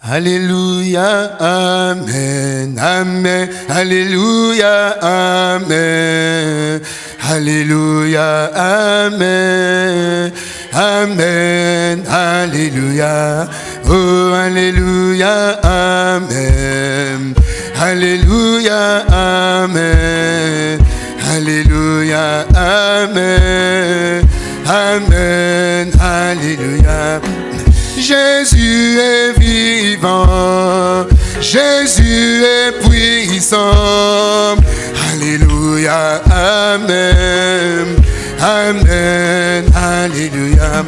Alléluia, Amen, Amen, Alléluia, Amen, Alléluia, Amen, Amen, Alléluia, oh Alléluia, Amen, Alléluia, Amen, Alléluia, Amen, Amen, Alléluia. Jésus est vivant, Jésus est puissant. Alléluia, Amen, Amen, Alléluia.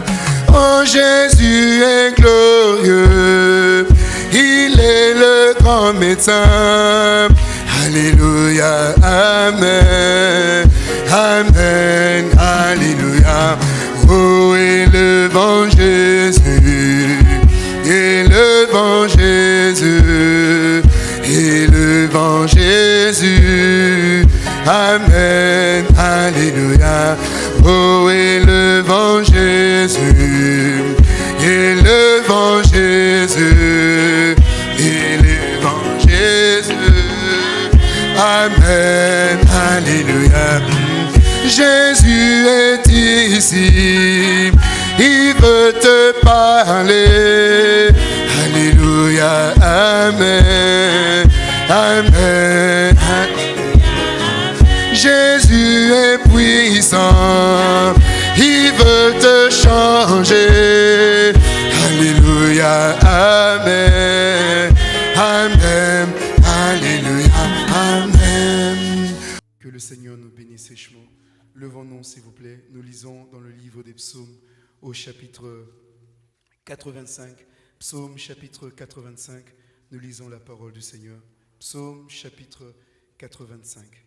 Oh Jésus est glorieux, il est le grand médecin. Alléluia, Amen, Amen, Alléluia. Oh, élevant Alléluia. Oh, élevant Jésus, élevant Jésus, élevant Jésus. Amen, Alléluia. Jésus est ici, il veut te parler. Alléluia, Amen, Amen. Seigneur nous bénisse richement. Levons-nous, s'il vous plaît. Nous lisons dans le livre des psaumes au chapitre 85. Psaume chapitre 85. Nous lisons la parole du Seigneur. Psaume chapitre 85.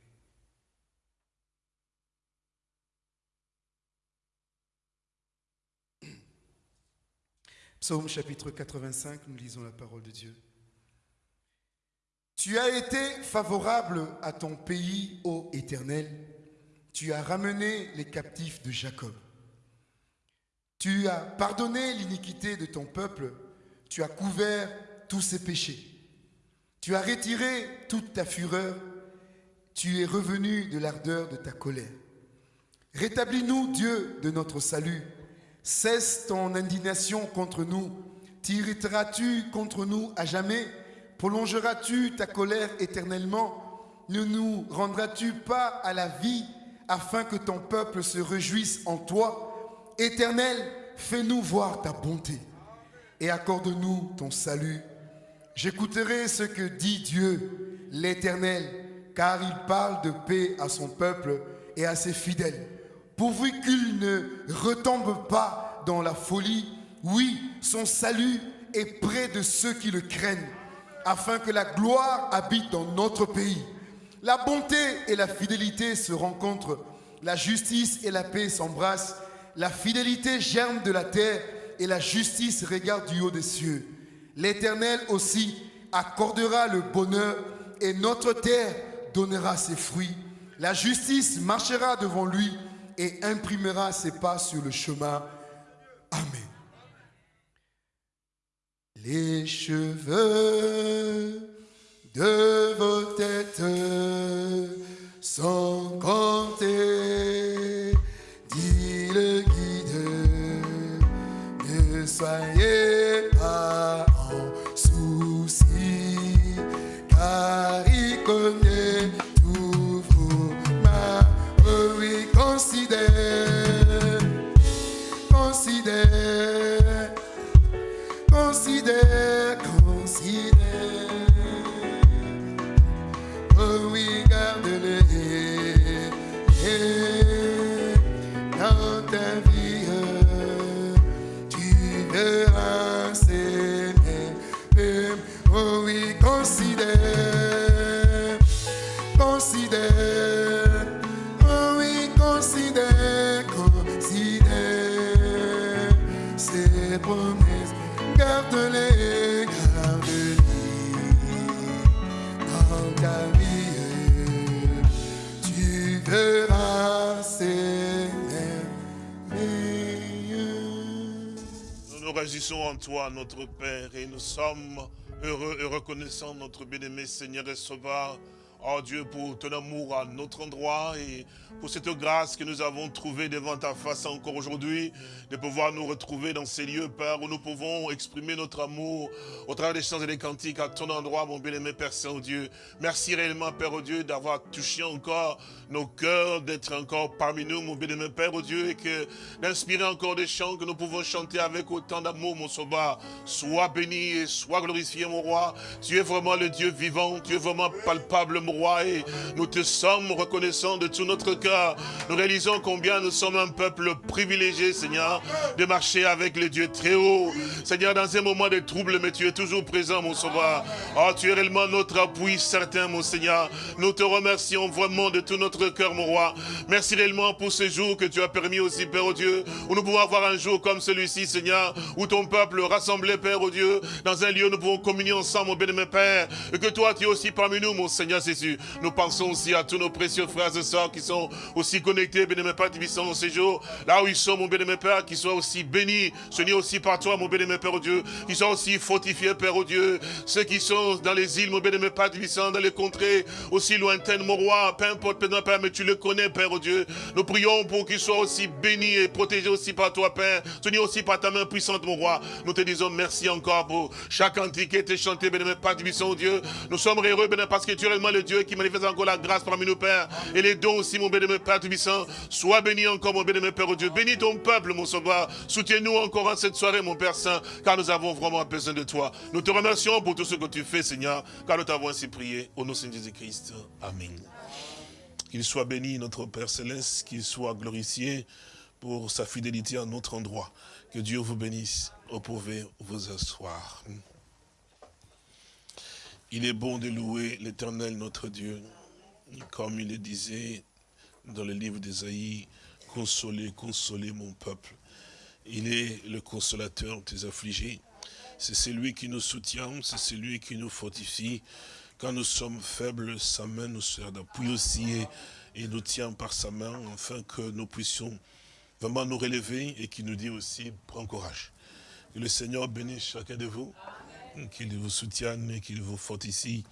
Psaume chapitre 85, nous lisons la parole de Dieu. Tu as été favorable à ton pays, ô Éternel. Tu as ramené les captifs de Jacob. Tu as pardonné l'iniquité de ton peuple. Tu as couvert tous ses péchés. Tu as retiré toute ta fureur. Tu es revenu de l'ardeur de ta colère. Rétablis-nous, Dieu de notre salut. Cesse ton indignation contre nous. T'irriteras-tu contre nous à jamais? Prolongeras-tu ta colère éternellement? Ne nous rendras-tu pas à la vie afin que ton peuple se réjouisse en toi? Éternel, fais-nous voir ta bonté et accorde-nous ton salut. J'écouterai ce que dit Dieu, l'Éternel, car il parle de paix à son peuple et à ses fidèles, pourvu qu'il ne retombe pas dans la folie. Oui, son salut est près de ceux qui le craignent, afin que la gloire habite dans notre pays. La bonté et la fidélité se rencontrent, la justice et la paix s'embrassent, la fidélité germe de la terre et la justice regarde du haut des cieux. L'Éternel aussi accordera le bonheur et notre terre donnera ses fruits. La justice marchera devant lui et imprimera ses pas sur le chemin. Amen. Les cheveux de vos têtes sont comptés, dit le guide. Ne soyez toi, notre Père, et nous sommes heureux et reconnaissants, notre bien-aimé Seigneur et Sauveur, Oh Dieu, pour ton amour à notre endroit et pour cette grâce que nous avons trouvée devant ta face encore aujourd'hui, de pouvoir nous retrouver dans ces lieux, Père, où nous pouvons exprimer notre amour au travers des chants et des cantiques à ton endroit, mon bien-aimé Père Saint-Dieu. Merci réellement, Père Dieu, d'avoir touché encore nos cœurs, d'être encore parmi nous, mon bien-aimé Père Dieu, et que d'inspirer encore des chants que nous pouvons chanter avec autant d'amour, mon sauveur. Sois béni et sois glorifié, mon roi. Tu es vraiment le Dieu vivant, tu es vraiment palpable, mon roi, et nous te sommes reconnaissants de tout notre cœur. Nous réalisons combien nous sommes un peuple privilégié, Seigneur, de marcher avec le Dieu très haut. Seigneur, dans un moment de trouble, mais tu es toujours présent, mon sauveur. Oh, tu es réellement notre appui certain, mon Seigneur. Nous te remercions vraiment de tout notre cœur, mon roi. Merci réellement pour ce jour que tu as permis aussi, Père au Dieu, où nous pouvons avoir un jour comme celui-ci, Seigneur, où ton peuple rassemblé, Père au Dieu, dans un lieu où nous pouvons communier ensemble, mon bien-aimé Père, et que toi, tu es aussi parmi nous, mon Seigneur Nous pensons aussi à tous nos précieux frères et sœurs qui sont aussi connectés, bien-aimé Père, sont dans ces jours, là où ils sont, mon bien-aimé Père, qui soient aussi bénis, seigneur aussi par toi, mon bien-aimé Père, au Dieu, qui soient aussi fortifiés, Père, au Dieu, ceux qui sont dans les îles, mon bien-aimé Père, sont dans les contrées aussi lointaines, mon roi, peu importe, Père, mais tu le connais, Père, au Dieu. Nous prions pour qu'ils soient aussi bénis et protégés aussi par toi, Père, tenus aussi par ta main puissante, mon roi. Nous te disons merci encore pour chaque antique qui été chanté, bien-aimé Père, au Dieu. Nous sommes heureux, bien parce que tu es réellement le Dieu qui manifeste encore la grâce parmi nous, Père. Et les dons aussi, mon bénémoine Père Tubissant. Sois béni encore, mon bénémoine Père, oh Dieu. Bénis ton peuple, mon sauveur. Soutiens-nous encore en cette soirée, mon Père Saint, car nous avons vraiment besoin de toi. Nous te remercions pour tout ce que tu fais, Seigneur, car nous t'avons ainsi prié. Au nom de Jésus-Christ. Amen. Qu'il soit béni, notre Père Céleste, qu'il soit glorifié pour sa fidélité à notre endroit. Que Dieu vous bénisse. Vous pouvez vous asseoir. Il est bon de louer l'éternel notre Dieu. Comme il le disait dans le livre d'Ésaïe, consolez, consolez mon peuple. Il est le consolateur des affligés. C'est celui qui nous soutient, c'est celui qui nous fortifie. Quand nous sommes faibles, sa main nous sert d'appui aussi et, nous tient par sa main afin que nous puissions vraiment nous relever et qui nous dit aussi, prends courage. Que le Seigneur bénisse chacun de vous qu'il vous soutienne et qu'il vous fortifie.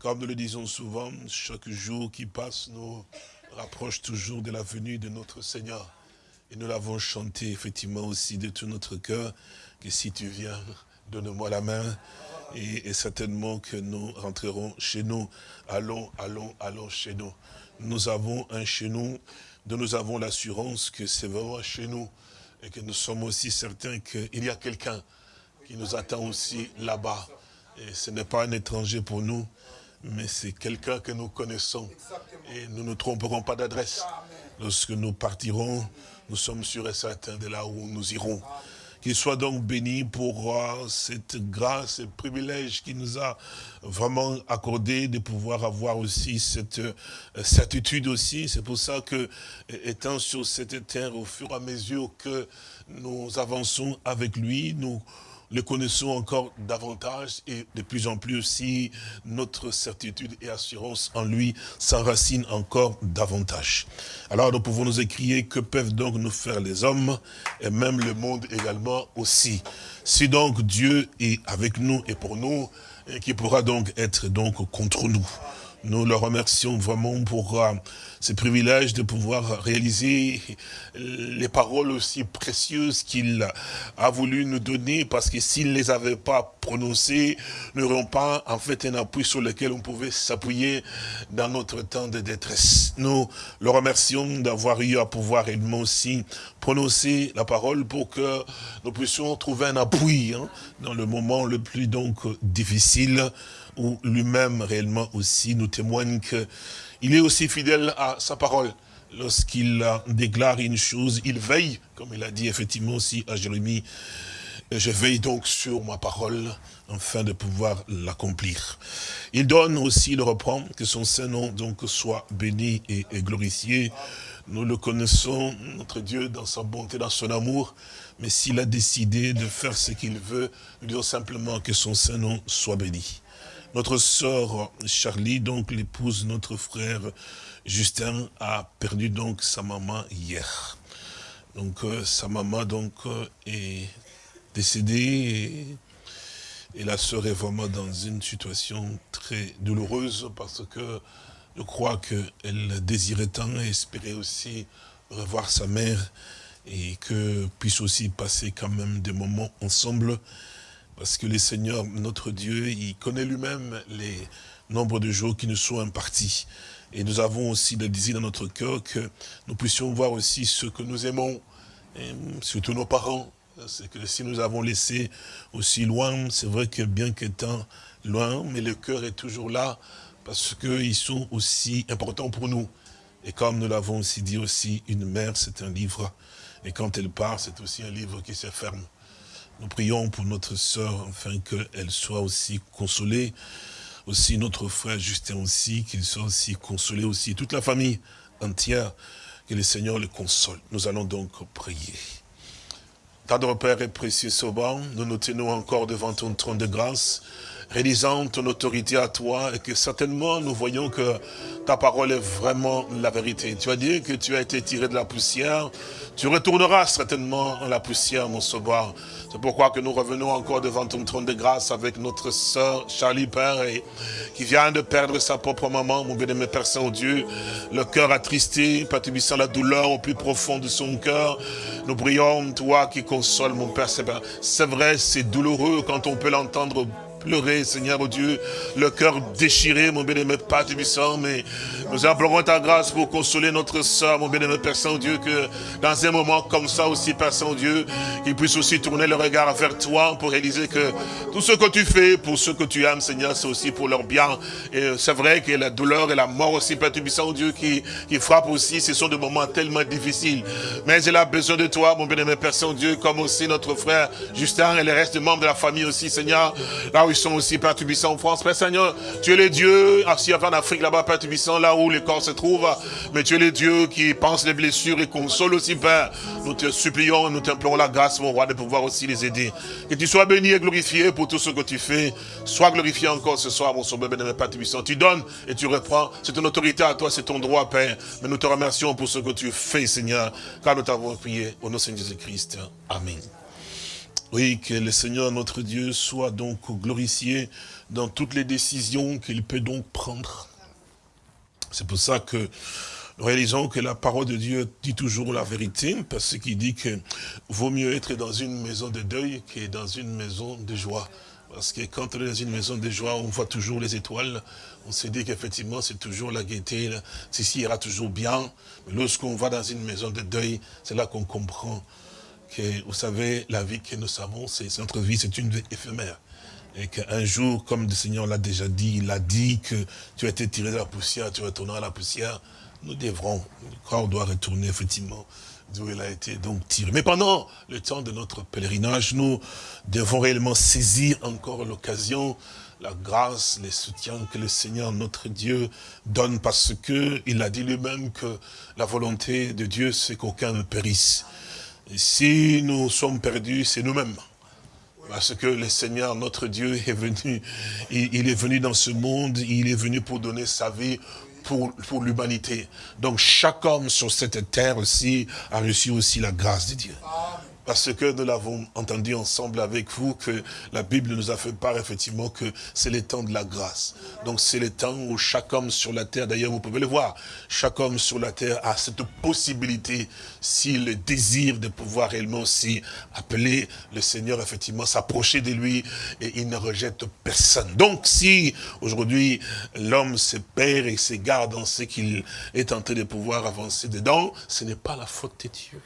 Comme nous le disons souvent, chaque jour qui passe nous rapproche toujours de la venue de notre Seigneur. Et nous l'avons chanté effectivement aussi de tout notre cœur, que si tu viens, donne-moi la main. Et, et, certainement que nous rentrerons chez nous. Allons, allons, allons chez nous. Nous avons un chez nous, dont nous avons l'assurance que c'est vraiment chez nous. Et que nous sommes aussi certains qu'il y a quelqu'un qui nous attend aussi là-bas. Et ce n'est pas un étranger pour nous, mais c'est quelqu'un que nous connaissons. Et nous ne tromperons pas d'adresse. Lorsque nous partirons, nous sommes sûrs et certains de là où nous irons. Qu'il soit donc béni pour euh, cette grâce et privilège qu'il nous a vraiment accordé de pouvoir avoir aussi cette euh, certitude aussi. C'est pour ça que, étant sur cette terre, au fur et à mesure que nous avançons avec lui, nous le connaissons encore davantage et de plus en plus aussi notre certitude et assurance en lui s'enracine encore davantage. Alors nous pouvons nous écrier que peuvent donc nous faire les hommes et même le monde également aussi? Si donc Dieu est avec nous et pour nous, et qui pourra donc être donc contre nous? Nous le remercions vraiment pour euh, ce privilège de pouvoir réaliser les paroles aussi précieuses qu'il a voulu nous donner, parce que s'il ne les avait pas prononcées, nous n'aurions pas en fait un appui sur lequel on pouvait s'appuyer dans notre temps de détresse. Nous le remercions d'avoir eu à pouvoir également aussi prononcer la parole pour que nous puissions trouver un appui hein, dans le moment le plus donc difficile où lui-même réellement aussi nous témoigne qu'il est aussi fidèle à sa parole. Lorsqu'il déclare une chose, il veille, comme il a dit effectivement aussi à Jérémie, je veille donc sur ma parole afin de pouvoir l'accomplir. Il donne aussi, le reprend, que son Saint-Nom donc soit béni et, et, glorifié. Nous le connaissons, notre Dieu, dans sa bonté, dans son amour, mais s'il a décidé de faire ce qu'il veut, nous disons simplement que son Saint-Nom soit béni. Notre sœur Charlie, donc l'épouse de notre frère Justin, a perdu donc sa maman hier. Donc euh, sa maman donc euh, est décédé et, la sœur est vraiment dans une situation très douloureuse parce que je crois qu'elle désirait tant et espérait aussi revoir sa mère et que puisse aussi passer quand même des moments ensemble parce que le Seigneur, notre Dieu, il connaît lui-même les nombres de jours qui nous sont impartis. Et nous avons aussi le désir dans notre cœur que nous puissions voir aussi ce que nous aimons, surtout nos parents. C'est que si nous avons laissé aussi loin, c'est vrai que bien qu'étant loin, mais le cœur est toujours là, parce qu'ils sont aussi importants pour nous. Et comme nous l'avons aussi dit aussi, une mère, c'est un livre. Et quand elle part, c'est aussi un livre qui se ferme. Nous prions pour notre sœur, afin qu'elle soit aussi consolée. Aussi notre frère Justin aussi, qu'il soit aussi consolé aussi. Toute la famille entière, que le Seigneur le console. Nous allons donc prier. Tendre Père et précieux Sauvant, nous nous tenons encore devant ton trône de grâce réalisant ton autorité à toi et que certainement nous voyons que ta parole est vraiment la vérité. Tu as dit que tu as été tiré de la poussière, tu retourneras certainement en la poussière, mon sauveur. C'est pourquoi que nous revenons encore devant ton trône de grâce avec notre sœur Charlie Père et, qui vient de perdre sa propre maman, mon bien-aimé Père Saint-Dieu. Le cœur attristé, patibissant la douleur au plus profond de son cœur. Nous prions, toi qui consoles, mon Père. C'est vrai, c'est douloureux quand on peut l'entendre pleurer, Seigneur oh Dieu, le cœur déchiré, mon bien-aimé Père Tubissant, mais nous implorons ta grâce pour consoler notre soeur, mon bien-aimé Père Saint-Dieu, que dans un moment comme ça aussi, Père Saint-Dieu, qu'il puisse aussi tourner le regard vers toi pour réaliser que tout ce que tu fais pour ceux que tu aimes, Seigneur, c'est aussi pour leur bien. Et c'est vrai que la douleur et la mort aussi, Père Tubissant, Dieu, qui, qui frappent aussi, ce sont des moments tellement difficiles. Mais elle a besoin de toi, mon bien-aimé Père Saint-Dieu, comme aussi notre frère Justin et les restes membres de la famille aussi, Seigneur, là sont aussi, Père Tubissant, en France. Père Seigneur, tu es le Dieu, assis en Afrique, là-bas, Père Tubissant, là où les corps se trouvent. Mais tu es le Dieu qui pense les blessures et console aussi, Père. Nous te supplions, nous t'implorons la grâce, mon roi, de pouvoir aussi les aider. Que tu sois béni et glorifié pour tout ce que tu fais. Sois glorifié encore ce soir, mon sauveur, béni, Père Tubissant. Tu donnes et tu reprends. C'est ton autorité à toi, c'est ton droit, Père. Mais nous te remercions pour ce que tu fais, Seigneur, car nous t'avons prié au nom de Jésus-Christ. Amen. Oui, que le Seigneur notre Dieu soit donc glorifié dans toutes les décisions qu'il peut donc prendre. C'est pour ça que nous réalisons que la parole de Dieu dit toujours la vérité, parce qu'il dit que vaut mieux être dans une maison de deuil que dans une maison de joie. Parce que quand on est dans une maison de joie, on voit toujours les étoiles, on se dit qu'effectivement c'est toujours la gaieté, ceci ira toujours bien. Mais lorsqu'on va dans une maison de deuil, c'est là qu'on comprend vous savez, la vie que nous savons, c'est notre vie, c'est une vie éphémère. Et qu'un jour, comme le Seigneur l'a déjà dit, il a dit que tu as été tiré de la poussière, tu retourneras à la poussière. Nous devrons, le corps doit retourner effectivement d'où il a été donc tiré. Mais pendant le temps de notre pèlerinage, nous devons réellement saisir encore l'occasion, la grâce, les soutiens que le Seigneur, notre Dieu, donne parce que il a dit lui-même que la volonté de Dieu, c'est qu'aucun ne périsse si nous sommes perdus, c'est nous-mêmes. Parce que le Seigneur, notre Dieu, est venu, il, est venu dans ce monde, il est venu pour donner sa vie pour, pour l'humanité. Donc chaque homme sur cette terre aussi a reçu aussi la grâce de Dieu. Parce que nous l'avons entendu ensemble avec vous, que la Bible nous a fait part effectivement que c'est le temps de la grâce. Donc c'est le temps où chaque homme sur la terre, d'ailleurs vous pouvez le voir, chaque homme sur la terre a cette possibilité, s'il désire de pouvoir réellement aussi appeler le Seigneur, effectivement, s'approcher de lui et il ne rejette personne. Donc si aujourd'hui l'homme se perd et se garde dans ce qu'il est en train de pouvoir avancer dedans, ce n'est pas la faute de Dieu.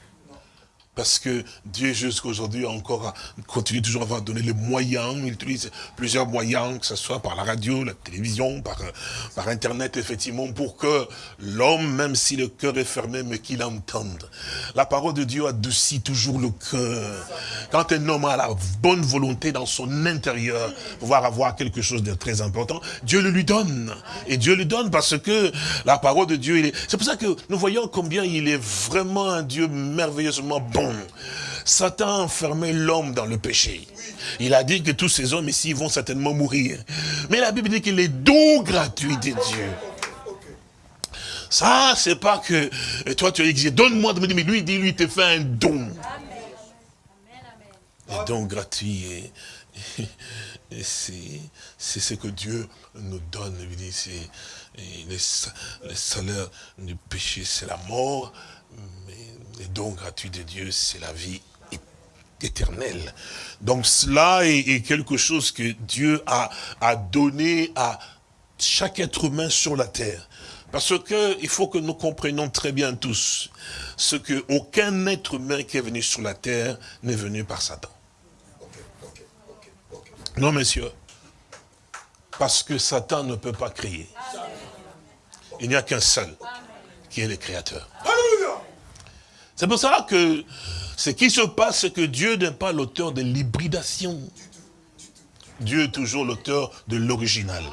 Parce que Dieu, jusqu'à aujourd'hui, encore continue toujours à avoir donné les moyens. Il utilise plusieurs moyens, que ce soit par la radio, la télévision, par, par Internet, effectivement, pour que l'homme, même si le cœur est fermé, mais qu'il entende. La parole de Dieu adoucit toujours le cœur. Quand un homme a la bonne volonté dans son intérieur, pouvoir avoir quelque chose de très important, Dieu le lui donne. Et Dieu le donne parce que la parole de Dieu, c'est pour ça que nous voyons combien il est vraiment un Dieu merveilleusement bon Satan a enfermé l'homme dans le péché. Il a dit que tous ces hommes ici vont certainement mourir. Mais la Bible dit qu'il est don gratuit de Dieu. Ça, c'est pas que toi tu as exigé, donne-moi de me dire, mais lui, il dit, lui, il te fait un don. les dons gratuits. Et, c'est ce que Dieu nous donne. Les, les salaires du péché, c'est la mort, les dons gratuits de Dieu, c'est la vie éternelle. Donc cela est, quelque chose que Dieu a, donné à chaque être humain sur la terre. Parce que il faut que nous comprenions très bien tous ce que aucun être humain qui est venu sur la terre n'est venu par Satan. Non, messieurs. Parce que Satan ne peut pas créer. Il n'y a qu'un seul qui est le créateur. C'est pour ça que ce qui se passe, c'est que Dieu n'est pas l'auteur de l'hybridation. Dieu est toujours l'auteur de l'original.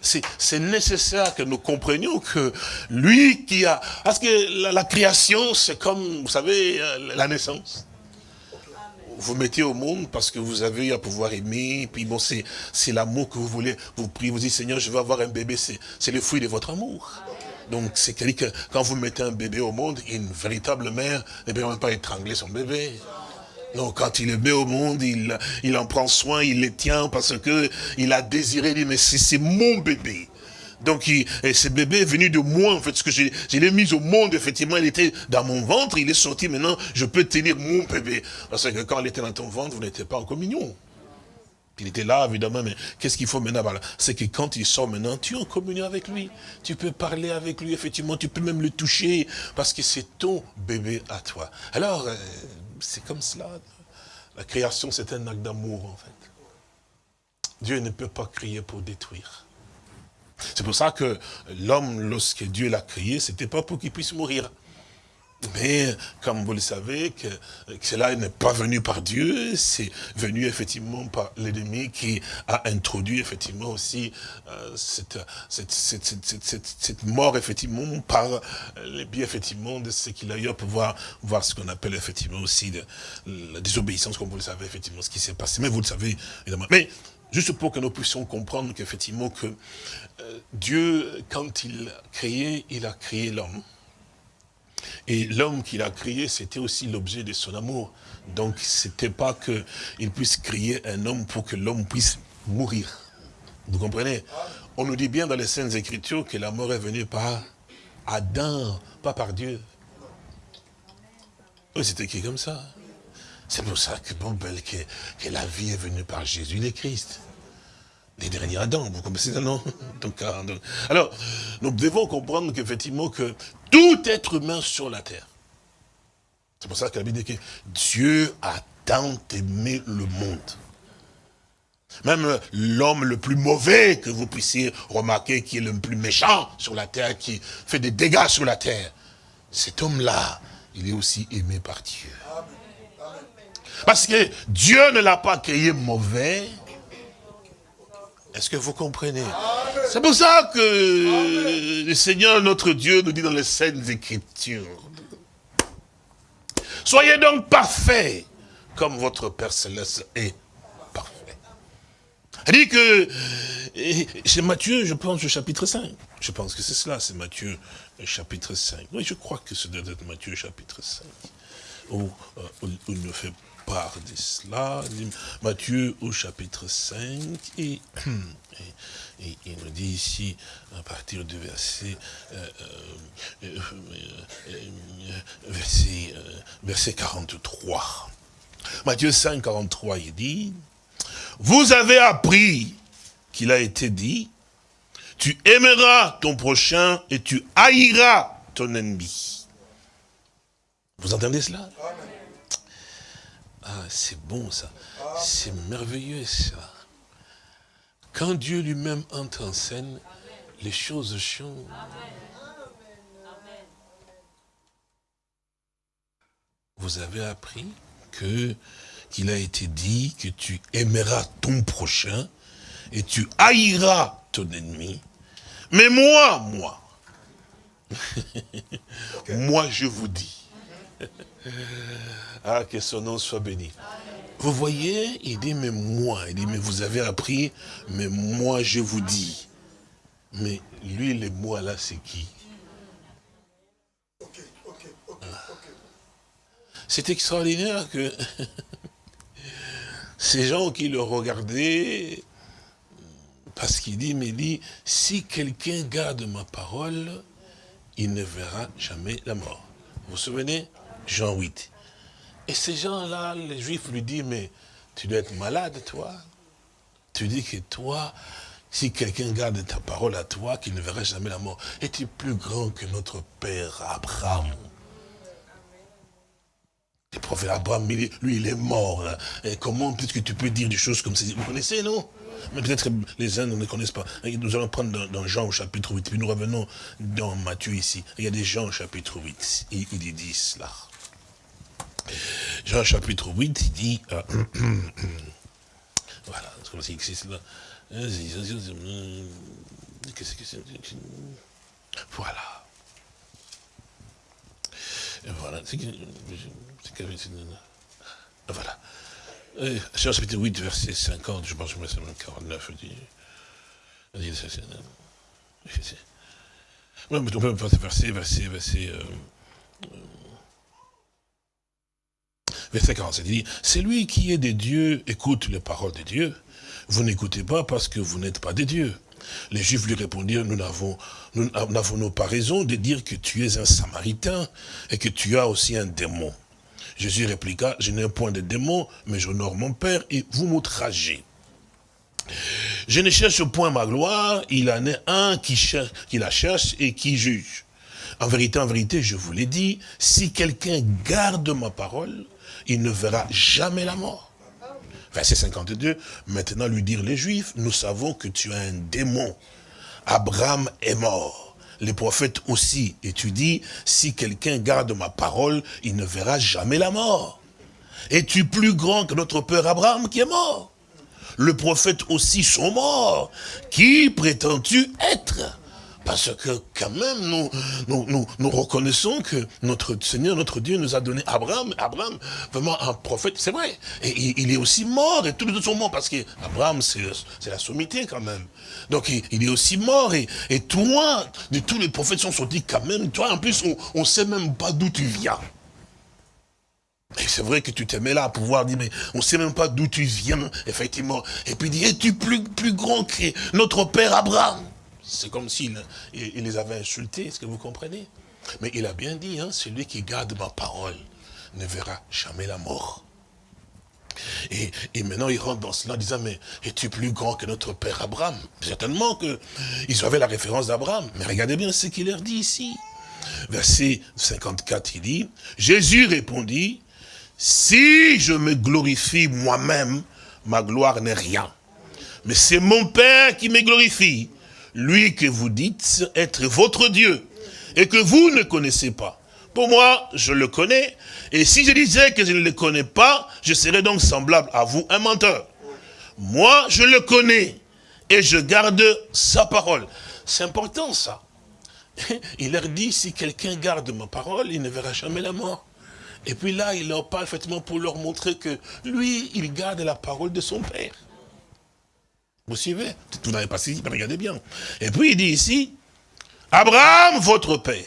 C'est nécessaire que nous comprenions que lui qui a... Parce que la création, c'est comme, vous savez, euh, la naissance vous mettez au monde parce que vous avez à pouvoir aimer, puis bon, c'est l'amour que vous voulez, vous priez, vous dites, Seigneur, je veux avoir un bébé, c'est le fruit de votre amour. Donc, c'est dire que quand vous mettez un bébé au monde, une véritable mère ne peut même pas étrangler son bébé. Non, quand il le met au monde, il, en prend soin, il le tient parce que il a désiré, il dit, mais c'est mon bébé. Donc, ce bébé est venu de moi, en fait, que je, l'ai mis au monde, effectivement, il était dans mon ventre, il est sorti, maintenant, je peux tenir mon bébé. Parce que quand il était dans ton ventre, vous n'étiez pas en communion. Il était là, évidemment, mais qu'est-ce qu'il faut maintenant? C'est que quand il sort maintenant, tu es en communion avec lui. Tu peux parler avec lui, effectivement, tu peux même le toucher, parce que c'est ton bébé à toi. Alors, euh, c'est comme cela. La création, c'est un acte d'amour, en fait. Dieu ne peut pas crier pour détruire. C'est pour ça que l'homme, lorsque Dieu l'a créé, c'était pas pour qu'il puisse mourir. Mais, comme vous le savez, que, cela n'est pas venu par Dieu, c'est venu effectivement par l'ennemi qui a introduit effectivement aussi euh, cette, cette, mort effectivement par les biais effectivement de ce qu'il a eu à pouvoir voir ce qu'on appelle effectivement aussi de, la désobéissance, comme vous le savez effectivement ce qui s'est passé. Mais vous le savez évidemment. Mais Juste pour que nous puissions comprendre qu'effectivement que euh, Dieu, quand il a créé, il a créé l'homme. Et l'homme qu'il a créé, c'était aussi l'objet de son amour. Donc, c'était pas qu'il puisse créer un homme pour que l'homme puisse mourir. Vous comprenez? On nous dit bien dans les Saintes Écritures que la mort est venue par Adam, pas par Dieu. Oui, c'est écrit comme ça. C'est pour ça que, bon, que, la vie est venue par Jésus le Christ. Les derniers Adam, vous comprenez non donc, ah, donc, Alors, nous devons comprendre qu'effectivement, que tout être humain sur la terre, c'est pour ça que la Bible dit que Dieu a tant aimé le monde. Même l'homme le plus mauvais que vous puissiez remarquer, qui est le plus méchant sur la terre, qui fait des dégâts sur la terre, cet homme-là, il est aussi aimé par Dieu. Parce que Dieu ne l'a pas créé mauvais. Est-ce que vous comprenez C'est pour ça que le Seigneur, notre Dieu, nous dit dans les Saintes Écritures. Soyez donc parfaits, comme votre Père Céleste est parfait. Il dit que, c'est Matthieu, je pense, au chapitre 5. Je pense que c'est cela, c'est Matthieu, chapitre 5. Oui, je crois que c'est Matthieu, chapitre 5. Où, euh, où il nous fait de cela. Matthieu au chapitre 5 et, il nous dit ici, à partir du verset, euh, euh, euh, verset, verset 43. Matthieu 5, 43, il dit, vous avez appris qu'il a été dit, tu aimeras ton prochain et tu haïras ton ennemi. Vous entendez cela? Ah, c'est bon ça. C'est merveilleux ça. Quand Dieu lui-même entre en scène, les choses changent. Vous avez appris que qu'il a été dit que tu aimeras ton prochain et tu haïras ton ennemi. Mais moi, moi, moi je vous dis, ah, que son nom soit béni. Vous voyez, il dit, mais moi, il dit, mais vous avez appris, mais moi je vous dis. Mais lui, les moi là, c'est qui? C'est extraordinaire que ces gens qui le regardaient, parce qu'il dit, mais dit, si quelqu'un garde ma parole, il ne verra jamais la mort. Vous vous souvenez? Jean 8. Et ces gens-là, les Juifs lui disent, mais tu dois être malade, toi. Tu dis que toi, si quelqu'un garde ta parole à toi, qu'il ne verra jamais la mort, es-tu plus grand que notre père Abraham? Le prophète Abraham, lui, il est mort. Et comment puisque tu peux dire des choses comme ça? Vous connaissez, non? Mais peut-être les uns ne connaissent pas. Nous allons prendre dans, Jean au chapitre 8, puis nous revenons dans Matthieu ici. Il y a des gens au chapitre 8, il, il dit cela. Jean chapitre 8, il dit... Euh, voilà, c'est comme c'est cela. Qu'est-ce que c'est Voilà. Voilà. Voilà. Jean chapitre 8, verset 50, je pense que c'est 49. Dit, non, mais on peut passer verset, verset, verset, euh, verset 47. Il dit, c'est lui qui est des dieux, écoute les paroles de Dieu. Vous n'écoutez pas parce que vous n'êtes pas des dieux. Les Juifs lui répondirent, nous n'avons nous pas raison de dire que tu es un Samaritain et que tu as aussi un démon? Jésus répliqua, je n'ai point de démon, mais j'honore mon Père et vous m'outragez. Je ne cherche point ma gloire, il en est un qui, cherche, qui la cherche et qui juge. En vérité, en vérité, je vous l'ai dit, si quelqu'un garde ma parole, il ne verra jamais la mort. Verset 52, maintenant lui dire les Juifs, nous savons que tu as un démon. Abraham est mort. Les prophètes aussi. Et tu dis, si quelqu'un garde ma parole, il ne verra jamais la mort. Es-tu plus grand que notre père Abraham qui est mort? Le prophète aussi sont morts. Qui prétends-tu être? Parce que quand même, nous, nous, nous, reconnaissons que notre Seigneur, notre Dieu nous a donné Abraham. Abraham, vraiment un prophète, c'est vrai. Et il, est aussi mort, et tous les autres sont morts, parce qu'Abraham, c'est la sommité quand même. Donc il, est aussi mort, et, et toi, de tous les prophètes sont sortis quand même, toi en plus, on ne sait même pas d'où tu viens. Et c'est vrai que tu t'aimais là à pouvoir dire, mais on ne sait même pas d'où tu viens, effectivement. Et puis es-tu plus, plus grand que notre père Abraham? C'est comme s'il il les avait insultés, est-ce que vous comprenez? Mais il a bien dit, hein, celui qui garde ma parole ne verra jamais la mort. Et, maintenant, il rentre dans cela en disant, mais es-tu plus grand que notre père Abraham? Certainement qu'ils avaient la référence d'Abraham. Mais regardez bien ce qu'il leur dit ici. Verset 54, il dit, Jésus répondit, si je me glorifie moi-même, ma gloire n'est rien. Mais c'est mon Père qui me glorifie, lui que vous dites être votre Dieu, et que vous ne connaissez pas. Pour moi, je le connais, et si je disais que je ne le connais pas, je serais donc semblable à vous, un menteur. Moi, je le connais, et je garde sa parole. C'est important ça. Il leur dit, si quelqu'un garde ma parole, il ne verra jamais la mort. Et puis là, il leur parle effectivement pour leur montrer que lui, il garde la parole de son Père. Vous suivez Vous n'avez pas saisi, regardez bien. Et puis il dit ici, Abraham, votre père,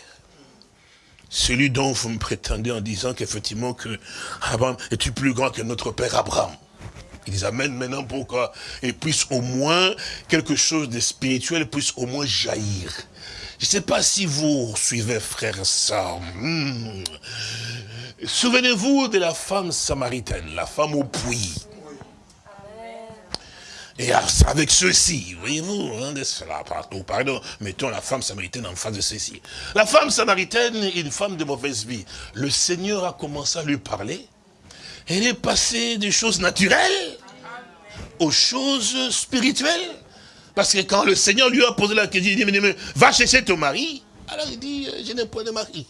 celui dont vous me prétendez en disant qu'effectivement que Abraham est plus grand que notre père Abraham. Ils amènent maintenant pourquoi Et puisse au moins quelque chose de spirituel puisse au moins jaillir. Je ne sais pas si vous suivez, frère sœurs. Hmm. Souvenez-vous de la femme samaritaine, la femme au puits. Et avec ceci, voyez-vous, hein, pardon, mettons la femme samaritaine en face de ceci. La femme samaritaine est une femme de mauvaise vie. Le Seigneur a commencé à lui parler. Elle est passée des choses naturelles aux choses spirituelles. Parce que quand le Seigneur lui a posé la question, il dit, va chercher ton mari. Alors il dit, euh, je n'ai point de mari.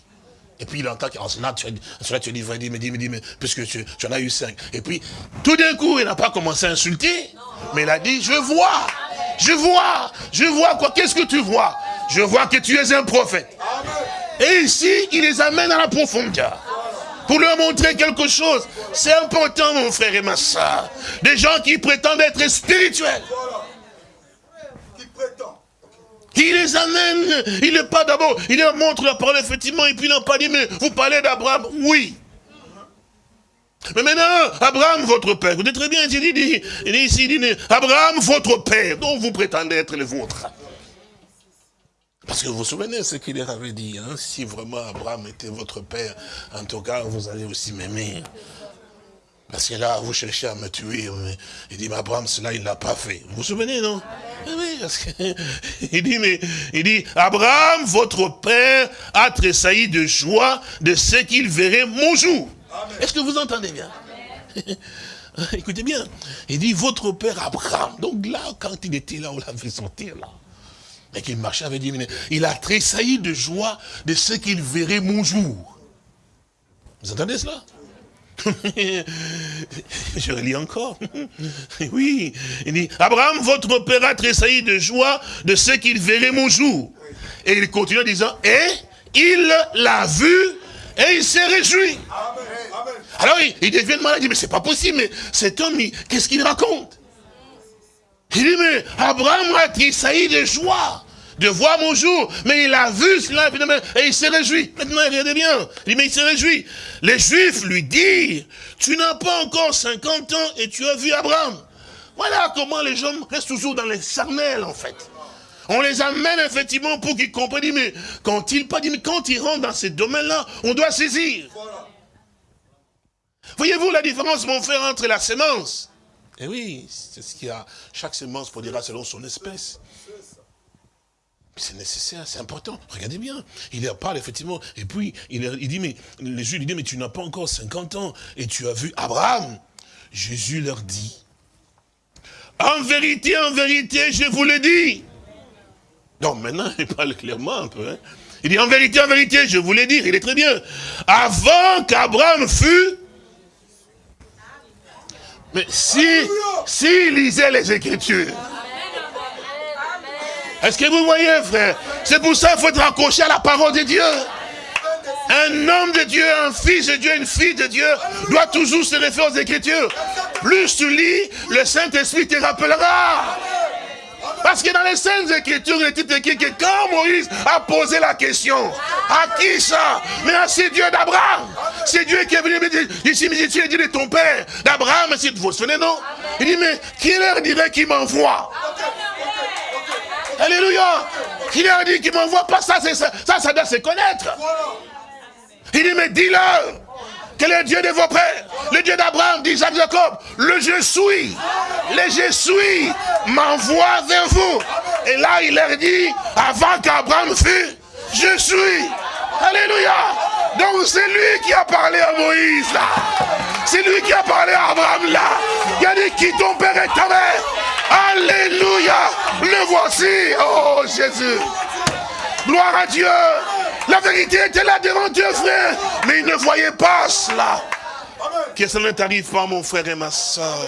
Et puis il entend qu'en cela, tu as, tu as dit, il me dit, me dit, mais puisque tu, tu, en as eu cinq. Et puis, tout d'un coup, il n'a pas commencé à insulter, mais il a dit, je vois, je vois, je vois quoi, qu'est-ce que tu vois? Je vois que tu es un prophète. Et ici, il les amène à la profondeur. Pour leur montrer quelque chose. C'est important, mon frère et ma soeur. Des gens qui prétendent être spirituels. Qui prétendent. Il les amène, il n'est pas d'abord, il leur montre la parole effectivement, et puis il n'a pas dit, mais vous parlez d'Abraham? Oui. Mais maintenant, Abraham, votre père, vous êtes très bien, il dit, il dit ici, il dit, Abraham, votre père, dont vous prétendez être le vôtre. Parce que vous vous souvenez ce qu'il leur avait dit, hein, si vraiment Abraham était votre père, en tout cas, vous allez aussi m'aimer. Parce que là, vous cherchez à me tuer. Il dit, mais Abraham, cela, il ne l'a pas fait. Vous vous souvenez, non? Eh Oui, parce que, il dit, mais, il dit, Abraham, votre père, a tressailli de joie de ce qu'il verrait mon jour. Est-ce que vous entendez bien? Écoutez bien. Il dit, votre père Abraham. Donc là, quand il était là, on l'a fait sortir là. Et qu'il marchait avec Dieu, il a tressailli de joie de ce qu'il verrait mon jour. Vous entendez cela? Je relis encore. Oui, il dit, Abraham, votre père a tressailli de joie de ce qu'il verrait mon jour. Et il continue en disant, et il l'a vu et il s'est réjoui. Alors il, devient malade, il dit, mais c'est pas possible, mais cet homme, qu'est-ce qu'il raconte? Il dit, mais Abraham a tressailli de joie de voir mon jour. Mais il a vu cela, et il s'est réjoui. Maintenant, regardez bien. Il dit, mais il s'est réjoui. Les Juifs lui disent, tu n'as pas encore 50 ans et tu as vu Abraham. Voilà comment les gens restent toujours dans les charnels, en fait. On les amène effectivement pour qu'ils comprennent, mais quand ils, pas, quand ils rentrent dans ces domaines-là, on doit saisir. Voyez-vous la différence, mon frère, entre la sémence? Eh oui, c'est ce qu'il y a. Chaque sémence produira selon son espèce. C'est nécessaire, c'est important. Regardez bien. Il leur parle, effectivement. Et puis, il, dit, mais, les Juifs lui disent, mais tu n'as pas encore 50 ans et tu as vu Abraham. Jésus leur dit, en vérité, en vérité, je vous le dis. Donc maintenant, il parle clairement un peu. Hein. Il dit, en vérité, en vérité, je vous le dis. Il est très bien. Avant qu'Abraham fût... Mais si, si lisait les Écritures, est-ce que vous voyez, frère? C'est pour ça qu'il faut être accroché à la parole de Dieu. Un homme de Dieu, un fils de Dieu, une fille de Dieu doit toujours se référer aux Écritures. Plus tu lis, le Saint-Esprit te rappellera. Parce que dans les Saintes Écritures, il est écrit que quand Moïse a posé la question, à qui ça? Mais à ce Dieu d'Abraham. C'est Dieu qui est venu me dire, ici, mais tu dit de ton père, d'Abraham, vous vous souvenez, non? Il dit, mais qui leur dirait qu'il m'envoie? Alléluia. Il a dit qu'il m'envoie pas ça, ça, ça, ça doit se connaître. Il dit, mais dis-leur que le Dieu de vos pères, le Dieu d'Abraham, d'Isaac, Jacob, le je suis, le je suis m'envoie vers vous. Et là, il leur dit, avant qu'Abraham fût, je suis. Alléluia. Donc c'est lui qui a parlé à Moïse là. C'est lui qui a parlé à Abraham là. Il a dit, qui ton père et ta mère? Alléluia. Le voici. Oh Jésus. Gloire à Dieu. La vérité était là devant Dieu, frère. Mais il ne voyait pas cela. Que ça ne t'arrive pas, mon frère et ma soeur?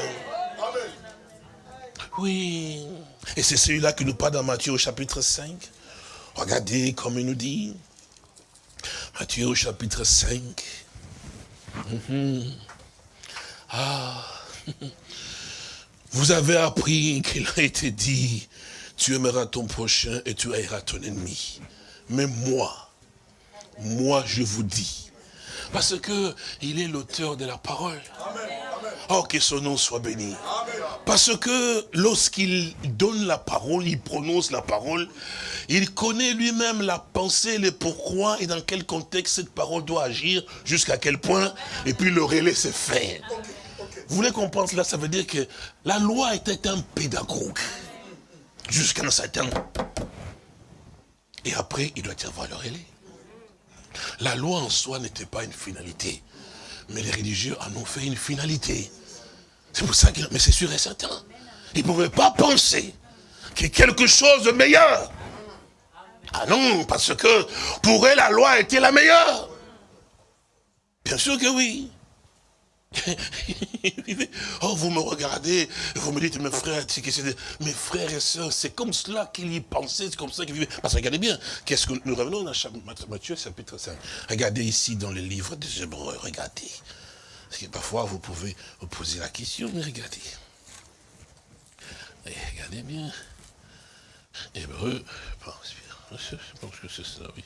Oui. Et c'est celui-là qui nous parle dans Matthieu au chapitre 5. Regardez comme il nous dit. Matthieu au chapitre 5. Mhm. Ah. Vous avez appris qu'il a été dit, tu aimeras ton prochain et tu haïras ton ennemi. Mais moi, moi je vous dis, parce que il est l'auteur de la parole. Oh, que son nom soit béni. Parce que lorsqu'il donne la parole, il prononce la parole, il connaît lui-même la pensée, le pourquoi et dans quel contexte cette parole doit agir, jusqu'à quel point, et puis le relais se fait. Vous voulez comprendre cela Ça veut dire que la loi était un pédagogue. Jusqu'à un certain... Et après, il doit y avoir le relais. La loi en soi n'était pas une finalité. Mais les religieux en ont fait une finalité. C'est pour ça qu'il... Mais c'est sûr et certain. Ils ne pouvaient pas penser qu'il y ait quelque chose de meilleur. Ah non, parce que pour eux, la loi était la meilleure. Bien sûr que oui. oh, vous me regardez, vous me dites, mes frères, mes frères et sœurs, c'est comme cela qu'il y pensait, c'est comme ça qu'il vivait. Parce que regardez bien, qu'est-ce que nous revenons dans Matthieu chapitre 5. Regardez ici dans le livre des Hébreux, regardez. Parce que parfois vous pouvez vous poser la question, mais regardez. regardez bien. Hébreux, je pense que c'est ça, oui.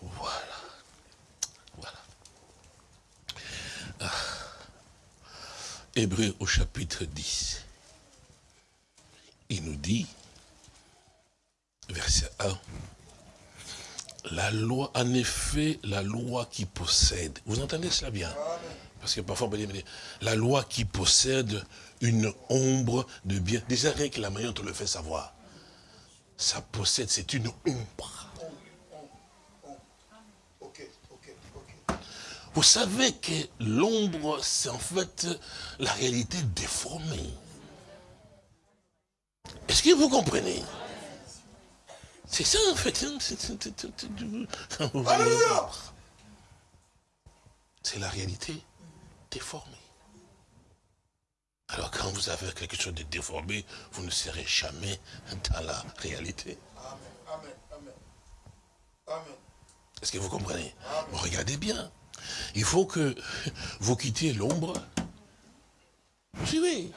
Voilà. Voilà. Ah. Hébreu au chapitre 10. Il nous dit, verset 1, la loi, en effet, la loi qui possède, vous entendez cela bien? Parce que parfois on dire, la loi qui possède une ombre de bien, déjà rien que la manière dont on le fait savoir, ça possède, c'est une ombre. Vous savez que l'ombre, c'est en fait la réalité déformée. Est-ce que vous comprenez? C'est ça en fait. C'est la réalité déformée. Alors quand vous avez quelque chose de déformé, vous ne serez jamais dans la réalité. Amen, amen, amen. Est-ce que vous comprenez? Regardez bien. Il faut que vous quittiez l'ombre. Suivez.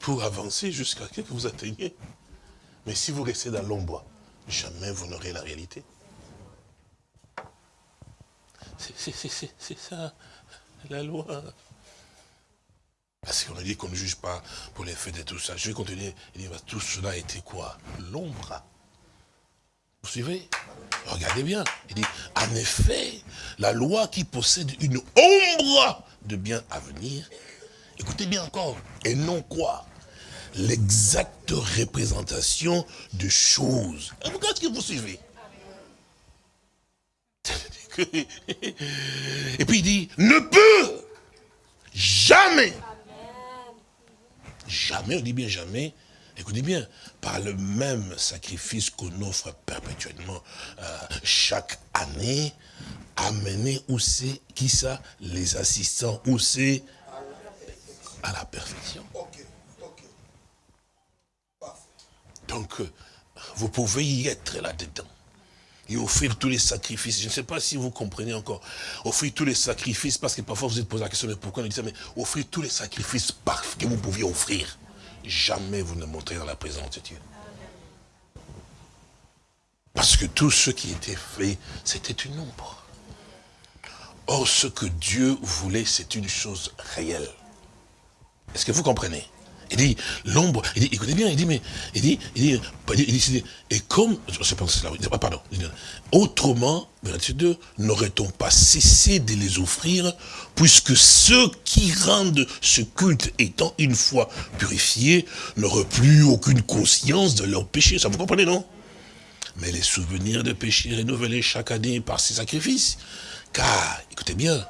Pour avancer jusqu'à ce que vous atteignez. Mais si vous restez dans l'ombre, jamais vous n'aurez la réalité. C'est ça, la loi. Parce qu'on a dit qu'on ne juge pas pour les faits de tout ça. Je vais continuer. Il dit, tout cela était quoi? L'ombre. Vous suivez? Regardez bien. Il dit, en effet, la loi qui possède une ombre de bien à venir, écoutez bien encore, et non quoi? L'exacte représentation de choses. Regardez ce que vous suivez? Et puis il dit, ne peut jamais, jamais, on dit bien jamais, écoutez bien, par le même sacrifice qu'on offre perpétuellement euh, chaque année, amener où c'est, qui ça Les assistants, où c'est? À la perfection. Donc, euh, vous pouvez y être là-dedans. Et offrir tous les sacrifices. Je ne sais pas si vous comprenez encore. Offrir tous les sacrifices, parce que parfois vous êtes posé la question, mais pourquoi on dit ça Mais offrir tous les sacrifices que vous pouviez offrir jamais vous ne montrez dans la présence de Dieu. Parce que tout ce qui était fait, c'était une ombre. Or, ce que Dieu voulait, c'est une chose réelle. Est-ce que vous comprenez? Il dit, l'ombre, il dit, écoutez bien, il dit, mais, il dit, il dit, il dit, et comme, je sais pas cela, pardon, autrement, verset 2, n'aurait-on pas cessé de les offrir, puisque ceux qui rendent ce culte étant une fois purifiés, n'auraient plus aucune conscience de leur péché, ça vous comprenez, non? Mais les souvenirs de péché renouvelés chaque année par ces sacrifices, car, écoutez bien,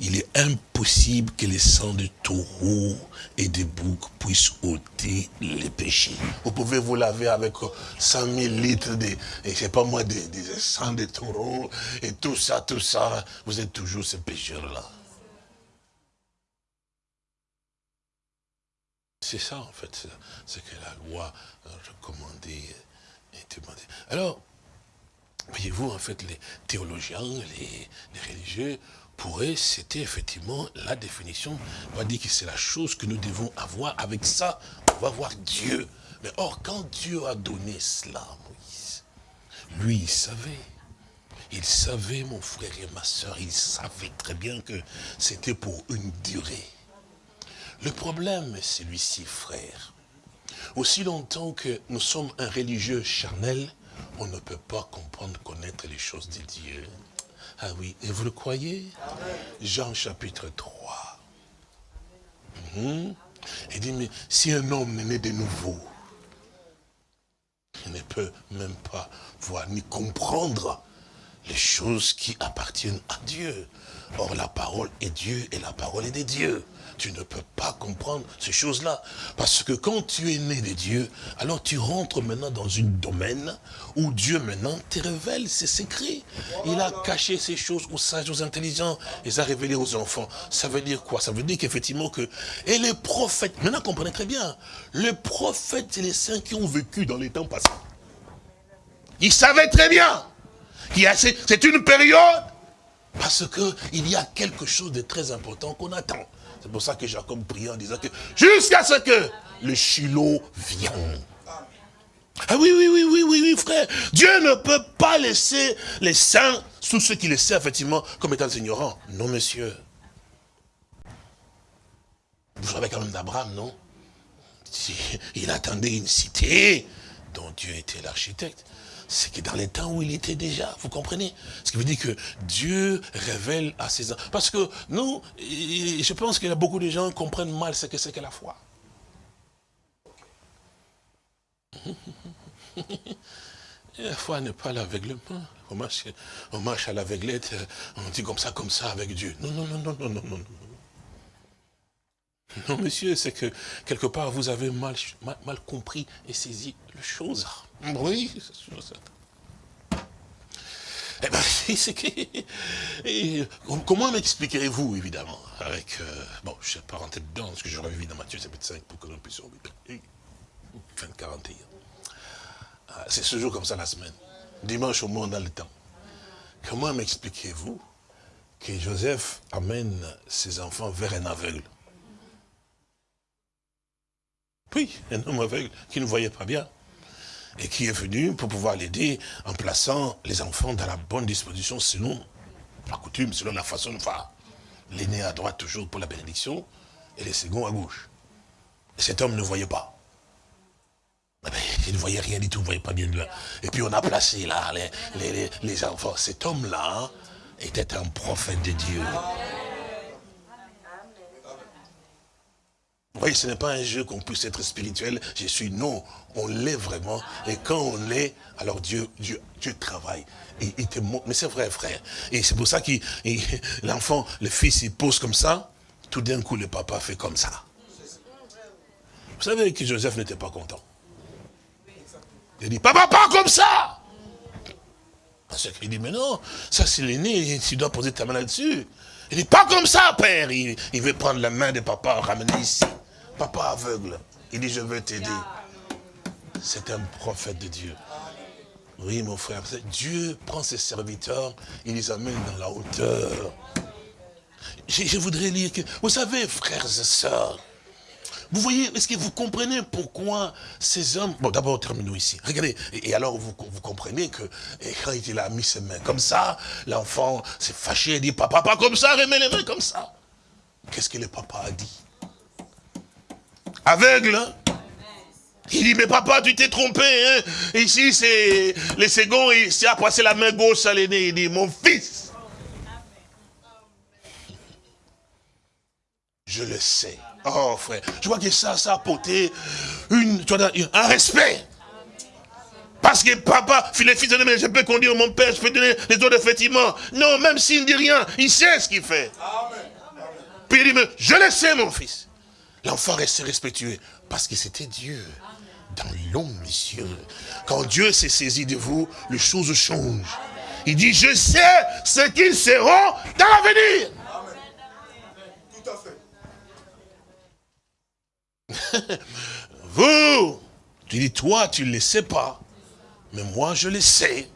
il est impossible que les sangs de taureaux et de boucs puissent ôter les péchés. Vous pouvez vous laver avec 100 000 litres de, je pas moi, des, sangs de taureaux et tout ça, tout ça. Vous êtes toujours ce pécheur-là. C'est ça, en fait, ce que la loi recommandait et demandait. Alors, voyez-vous, en fait, les théologiens, les religieux, pour eux, c'était effectivement la définition. On va dire que c'est la chose que nous devons avoir. Avec ça, on va voir Dieu. Mais or, quand Dieu a donné cela à Moïse, lui, il savait. Il savait, mon frère et ma soeur, il savait très bien que c'était pour une durée. Le problème est celui-ci, frère. Aussi longtemps que nous sommes un religieux charnel, on ne peut pas comprendre, connaître les choses de Dieu. Ah oui, et vous le croyez? Jean chapitre 3. Mhm. Il dit, mais si un homme est né de nouveau, il ne peut même pas voir ni comprendre les choses qui appartiennent à Dieu. Or, la parole est Dieu et la parole est de Dieu tu ne peux pas comprendre ces choses-là. Parce que quand tu es né de Dieu, alors tu rentres maintenant dans un domaine où Dieu maintenant te révèle ses secrets. Il a caché ces choses aux sages, aux intelligents, et les a révélées aux enfants. Ça veut dire quoi? Ça veut dire qu'effectivement que... Et les prophètes, maintenant comprenez très bien, les prophètes et les saints qui ont vécu dans les temps passés, ils savaient très bien c'est une période parce qu'il y a quelque chose de très important qu'on attend. C'est pour ça que Jacob priait en disant que jusqu'à ce que le Shiloh vienne. Ah oui, oui, oui, oui, oui, oui, frère. Dieu ne peut pas laisser les saints sous ceux qui les servent, effectivement, comme étant ignorants. Non, monsieur. Vous savez quand même d'Abraham, non? Il attendait une cité dont Dieu était l'architecte. C'est que dans les temps où il était déjà, vous comprenez? Ce qui veut dire que Dieu révèle à ses enfants. Parce que nous, je pense qu'il y a beaucoup de gens qui comprennent mal ce que c'est que la foi. la foi n'est pas l'aveuglement. On marche, on marche à l'aveuglette, on dit comme ça, comme ça avec Dieu. Non, non, non, non, non, non, non. Non, monsieur, c'est que quelque part vous avez mal, compris et saisi les choses. Oui, c'est ça. Eh bien, c'est que... comment m'expliquerez-vous, évidemment, avec... Euh, bon, je ne sais pas rentrer dedans, parce que j'aurais vu dans Matthieu chapitre 5 pour que l'on puisse revenir. Fin de 41. Ah, c'est ce jour comme ça la semaine. Dimanche au monde dans le temps. Comment m'expliquez-vous que Joseph amène ses enfants vers un aveugle? Oui, un homme aveugle qui ne voyait pas bien. Et qui est venu pour pouvoir l'aider en plaçant les enfants dans la bonne disposition selon la coutume, selon la façon de faire. L'aîné à droite toujours pour la bénédiction et les seconds à gauche. Et cet homme ne voyait pas. Eh ben, il ne voyait rien du tout, il ne voyait pas bien de là. Et puis on a placé là les, les enfants. Cet homme-là était un prophète de Dieu. Voyez, ce n'est pas un jeu qu'on puisse être spirituel. Je suis, non, on l'est vraiment. Et quand on l'est, alors Dieu, Dieu, Dieu travaille. Te. Mais c'est vrai, frère. Et c'est pour ça que l'enfant, le fils, il pose comme ça. Tout d'un coup, le papa fait comme ça. Vous savez que Joseph n'était pas content. Il dit, papa, pas comme ça Parce qu'il dit, mais non, ça c'est l'aîné, tu dois poser ta main là-dessus. Il dit, pas comme ça, père. Il, il veut prendre la main de papa, ramener ici. Papa aveugle. Il dit, je veux t'aider. C'est un prophète de Dieu. Oui, mon frère, Dieu prend ses serviteurs, il les amène dans la hauteur. Je, voudrais lire que, vous savez, frères et sœurs, vous voyez, est-ce que vous comprenez pourquoi ces hommes... Bon, d'abord, terminons ici. Regardez, et, alors vous, comprenez que quand il a mis ses mains comme ça, l'enfant s'est fâché et dit, papa, pas comme ça, remets les mains comme ça. Qu'est-ce que le papa a dit? Aveugle. Hein? Il dit, mais papa, tu t'es trompé. Hein? Ici, c'est les seconds, il s'est passé la main gauche à l'aîné. Il dit, mon fils. Je le sais. Oh, frère, je vois que ça, ça a apporté une, un respect. Parce que papa, les fils de mais je peux conduire mon père, je peux donner les autres, effectivement. Non, même s'il ne dit rien, il sait ce qu'il fait. Puis il dit, mais je le sais, mon fils. L'enfant restait respectueux parce que c'était Dieu. Dans l'homme, monsieur. Quand Dieu s'est saisi de vous, les choses changent. Il dit, je sais ce qu'ils seront dans l'avenir. Tout à fait. vous, tu dis, toi, tu ne le sais pas. Mais moi, je le sais.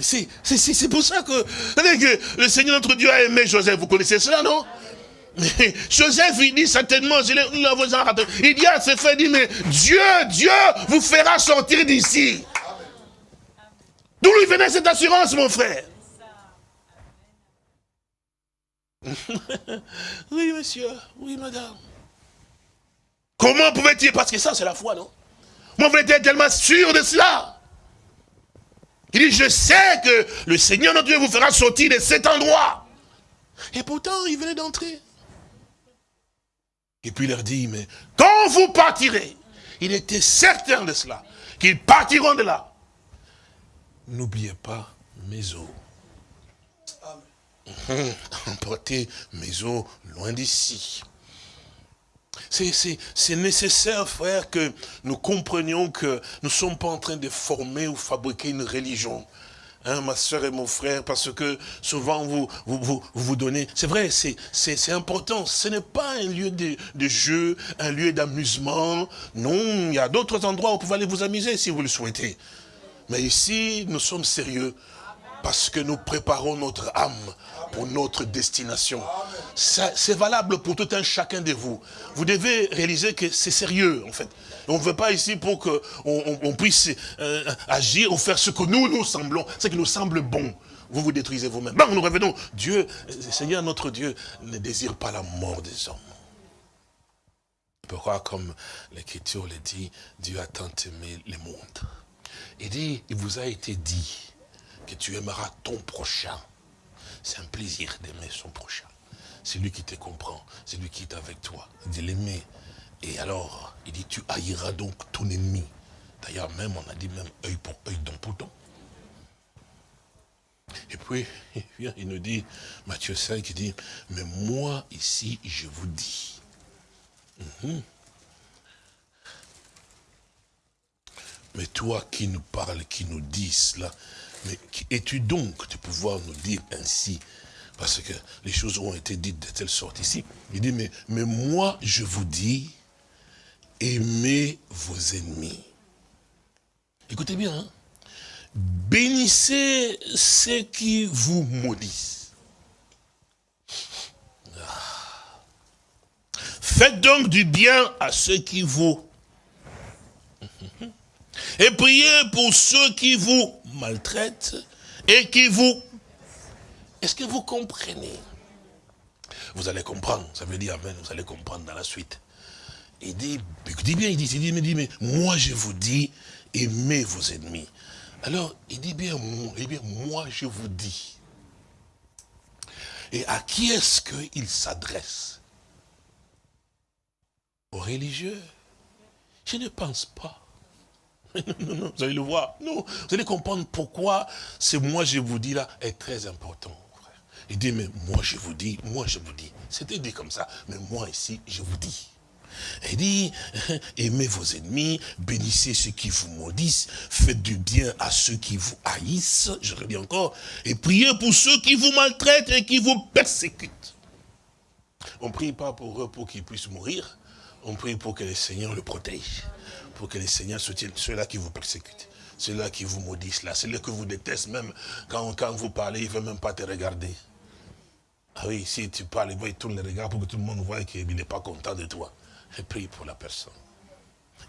C'est pour ça que, que le Seigneur notre Dieu a aimé Joseph. Vous connaissez cela, non? Joseph, il dit certainement, il dit à ses frères, il dit, mais Dieu, Dieu vous fera sortir d'ici. D'où lui venait cette assurance, mon frère? Oui, monsieur, oui, madame. Comment pouvait-il? Parce que ça, c'est la foi, non? Moi, vous êtes tellement sûr de cela. Il dit, je sais que le Seigneur notre Dieu vous fera sortir de cet endroit. Et pourtant, il venait d'entrer. Et puis il leur dit, mais quand vous partirez, il était certain de cela, qu'ils partiront de là. N'oubliez pas mes eaux. Emportez mes eaux loin d'ici. C'est nécessaire, frère, que nous comprenions que nous ne sommes pas en train de former ou fabriquer une religion. Hein, ma soeur et mon frère, parce que souvent vous vous, donnez... C'est vrai, c'est important. Ce n'est pas un lieu de, de jeu, un lieu d'amusement. Non, il y a d'autres endroits où vous pouvez aller vous amuser si vous le souhaitez. Mais ici, nous sommes sérieux parce que nous préparons notre âme pour notre destination. C'est valable pour tout un chacun de vous. Vous devez réaliser que c'est sérieux, en fait. On ne veut pas ici pour qu'on on, puisse euh, agir ou faire ce que nous, nous semblons, ce qui nous semble bon. vous vous détruisez vous-même. Bon, nous revenons. Dieu, Seigneur notre Dieu, ne désire pas la mort des hommes. Pourquoi, comme l'Écriture le dit, Dieu a tant aimé le monde. Il dit, il vous a été dit que tu aimeras ton prochain. C'est un plaisir d'aimer son prochain. C'est lui qui te comprend, c'est lui qui est avec toi. Dit l'aimer. Et alors, il dit, tu haïras donc ton ennemi. D'ailleurs, même, on a dit même œil pour œil, dent pour dent. Et puis, il vient, il nous dit, Matthieu 5, il dit, mais moi ici, je vous dis. Mhm. Mais toi qui nous parles, qui nous dis cela, mais es-tu donc de pouvoir nous dire ainsi? Parce que les choses ont été dites de telle sorte ici. Il dit, mais, mais moi je vous dis, aimez vos ennemis. Écoutez bien, hein. bénissez ceux qui vous maudissent. Ah. Faites donc du bien à ceux qui vous et priez pour ceux qui vous maltraitent et qui vous... Est-ce que vous comprenez? Vous allez comprendre, ça veut dire Amen, vous allez comprendre dans la suite. Il dit, dit bien, il dit, il dit, mais, moi je vous dis, aimez vos ennemis. Alors, il dit bien, bien, moi je vous dis. Et à qui est-ce qu'il s'adresse? Aux religieux? Je ne pense pas. Non, non, vous allez le voir. Non, vous allez comprendre pourquoi ce moi je vous dis là est très important. Frère. Il dit, mais moi je vous dis, moi je vous dis. C'était dit comme ça, mais moi ici, je vous dis. Il dit, aimez vos ennemis, bénissez ceux qui vous maudissent, faites du bien à ceux qui vous haïssent, je redis encore, et priez pour ceux qui vous maltraitent et qui vous persécutent. On ne prie pas pour eux pour qu'ils puissent mourir, on prie pour que le Seigneur le protège pour que les Seigneurs soutiennent ceux-là qui vous persécutent, ceux-là qui vous maudissent, là, ceux-là que vous détestent, même quand, quand vous parlez, ils ne veulent même pas te regarder. Ah oui, si tu parles, il tourne les regards pour que tout le monde voit qu'il n'est pas content de toi. Et prie pour la personne.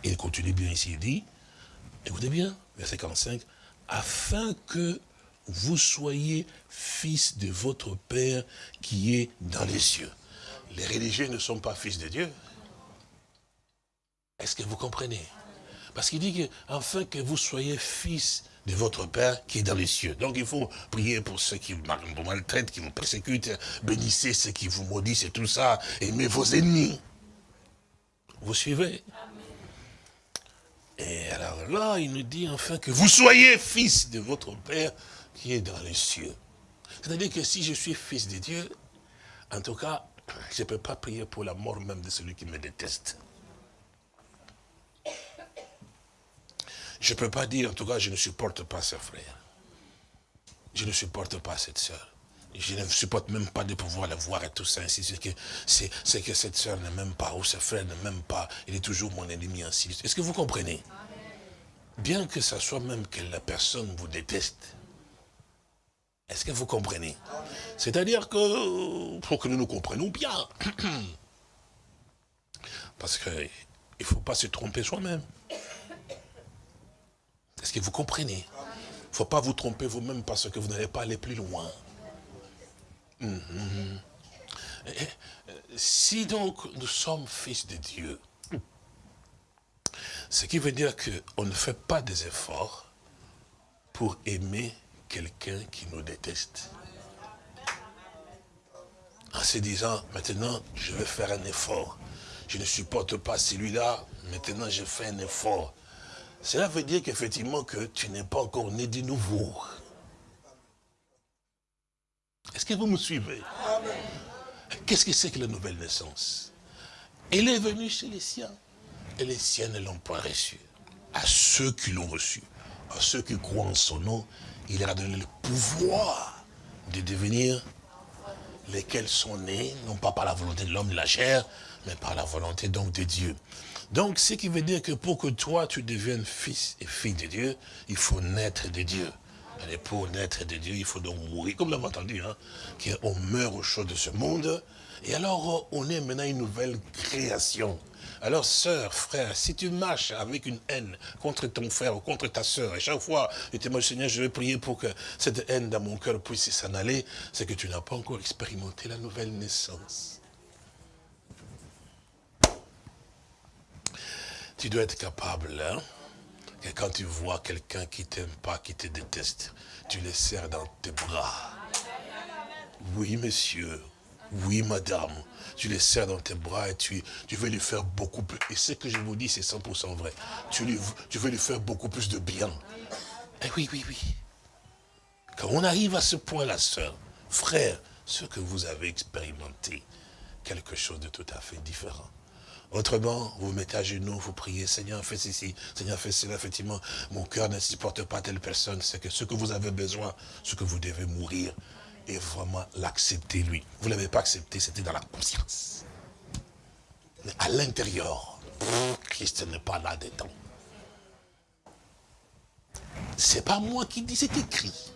il continue bien ici, il dit, écoutez bien, verset 45, afin que vous soyez fils de votre Père qui est dans les cieux. Les religieux ne sont pas fils de Dieu. Est-ce que vous comprenez? Parce qu'il dit que, afin que vous soyez fils de votre Père qui est dans les cieux. Donc il faut prier pour ceux qui vous maltraitent, qui vous persécutent, bénissez ceux qui vous maudissent et tout ça, aimez vos ennemis. Vous suivez? Et alors là, il nous dit enfin que vous soyez fils de votre Père qui est dans les cieux. C'est-à-dire que si je suis fils de Dieu, en tout cas, je ne peux pas prier pour la mort même de celui qui me déteste. Je ne peux pas dire, en tout cas, je ne supporte pas ce frère. Je ne supporte pas cette soeur. Je ne supporte même pas de pouvoir la voir et tout ça. C'est que, c'est que cette soeur ne m'aime pas, ou ce frère ne m'aime pas. Il est toujours mon ennemi ainsi. Est-ce que vous comprenez? Bien que ce soit même que la personne vous déteste. Est-ce que vous comprenez? C'est-à-dire que, pour que nous nous comprenions bien, parce qu'il ne faut pas se tromper soi-même. Est-ce que vous comprenez? Il ne faut pas vous tromper vous-même parce que vous n'allez pas aller plus loin. Mhm. Si donc nous sommes fils de Dieu, ce qui veut dire qu'on ne fait pas des efforts pour aimer quelqu'un qui nous déteste. En se disant, maintenant, je vais faire un effort. Je ne supporte pas celui-là, maintenant je fais un effort. Cela veut dire qu'effectivement que tu n'es pas encore né de nouveau. Est-ce que vous me suivez? Qu'est-ce que c'est que la nouvelle naissance? Elle est venue chez les siens. Et les siens ne l'ont pas reçu. À ceux qui l'ont reçu, à ceux qui croient en son nom, il leur a donné le pouvoir de devenir lesquels sont nés, non pas par la volonté de l'homme de la chair, mais par la volonté donc de Dieu. Donc, ce qui veut dire que pour que toi, tu deviennes fils et fille de Dieu, il faut naître de Dieu. Et pour naître de Dieu, il faut donc mourir, comme l'avons entendu, hein, qu'on meurt aux choses de ce monde. Et alors, on est maintenant une nouvelle création. Alors, sœur, frère, si tu marches avec une haine contre ton frère ou contre ta sœur, et chaque fois, tu te Seigneur, je vais prier pour que cette haine dans mon cœur puisse s'en aller, c'est que tu n'as pas encore expérimenté la nouvelle naissance. Tu dois être capable, hein, que quand tu vois quelqu'un qui t'aime pas, qui te déteste, tu les serres dans tes bras. Oui, monsieur. Oui, madame. Tu les serres dans tes bras et tu, tu veux lui faire beaucoup plus. Et ce que je vous dis, c'est 100% vrai. Tu veux lui faire beaucoup plus de bien. Eh oui, oui, oui. Quand on arrive à ce point-là, sœur, frère, ce que vous avez expérimenté, quelque chose de tout à fait différent. Autrement, vous vous mettez à genoux, vous priez, Seigneur, fais ceci, Seigneur, fais cela, effectivement. Mon cœur ne supporte pas telle personne. C'est que ce que vous avez besoin, ce que vous devez mourir, et vraiment l'accepter, lui. Vous ne l'avez pas accepté, c'était dans la conscience. Mais à l'intérieur, Christ n'est pas là-dedans. C'est pas moi qui dis, c'est écrit.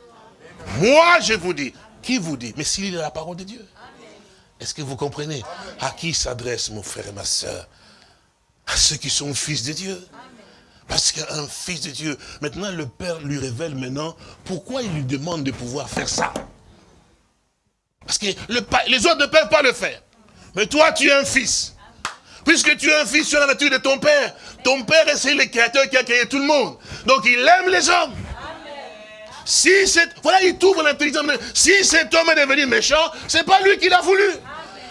Moi, je vous dis. Qui vous dit? Mais s'il est la parole de Dieu. Est-ce que vous comprenez? À qui s'adresse mon frère et ma soeur À ceux qui sont fils de Dieu. Parce qu'un fils de Dieu, maintenant le Père lui révèle maintenant pourquoi il lui demande de pouvoir faire ça. Parce que le, les autres ne peuvent pas le faire. Mais toi, tu es un fils. Puisque tu es un fils sur la nature de ton Père. Ton Père, c'est le créateur qui a créé tout le monde. Donc il aime les hommes. Si c'est, voilà, il t'ouvre l'intelligence. Si cet homme est devenu méchant, c'est pas lui qui l'a voulu.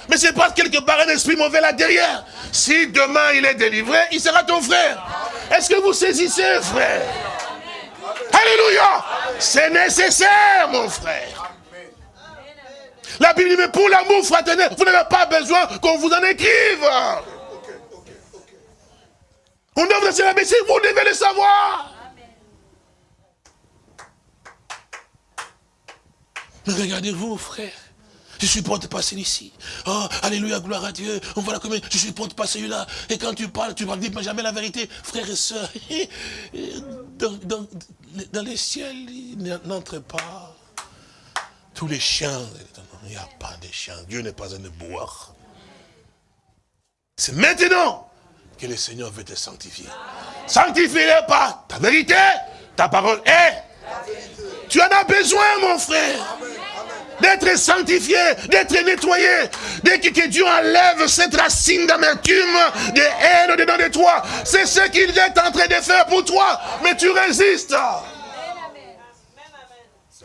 Mais c'est pas quelque part un esprit mauvais là derrière. Si demain il est délivré, il sera ton frère. Est-ce que vous saisissez, frère? Alléluia C'est nécessaire, mon frère. La Bible dit, mais pour l'amour fraternel, vous n'avez pas besoin qu'on vous en écrive. On doit vous la mais vous devez le savoir. Mais regardez-vous, frère. Je suis prêt de passer ici. Oh, alléluia, gloire à Dieu. On voit la commune. Je suis prêt de passer là. Et quand tu parles, tu ne dis jamais la vérité. Frères et sœurs, dans, les ciels, il pas. Tous les chiens, il n'y a pas de chiens. Dieu n'est pas un boire. C'est maintenant que le Seigneur veut te sanctifier. Sanctifie-le par ta vérité, ta parole est. Tu en as besoin, mon frère d'être sanctifié, d'être nettoyé. Dès que Dieu enlève cette racine d'amertume, de haine dedans de toi, c'est ce qu'il est en train de faire pour toi. Mais tu résistes.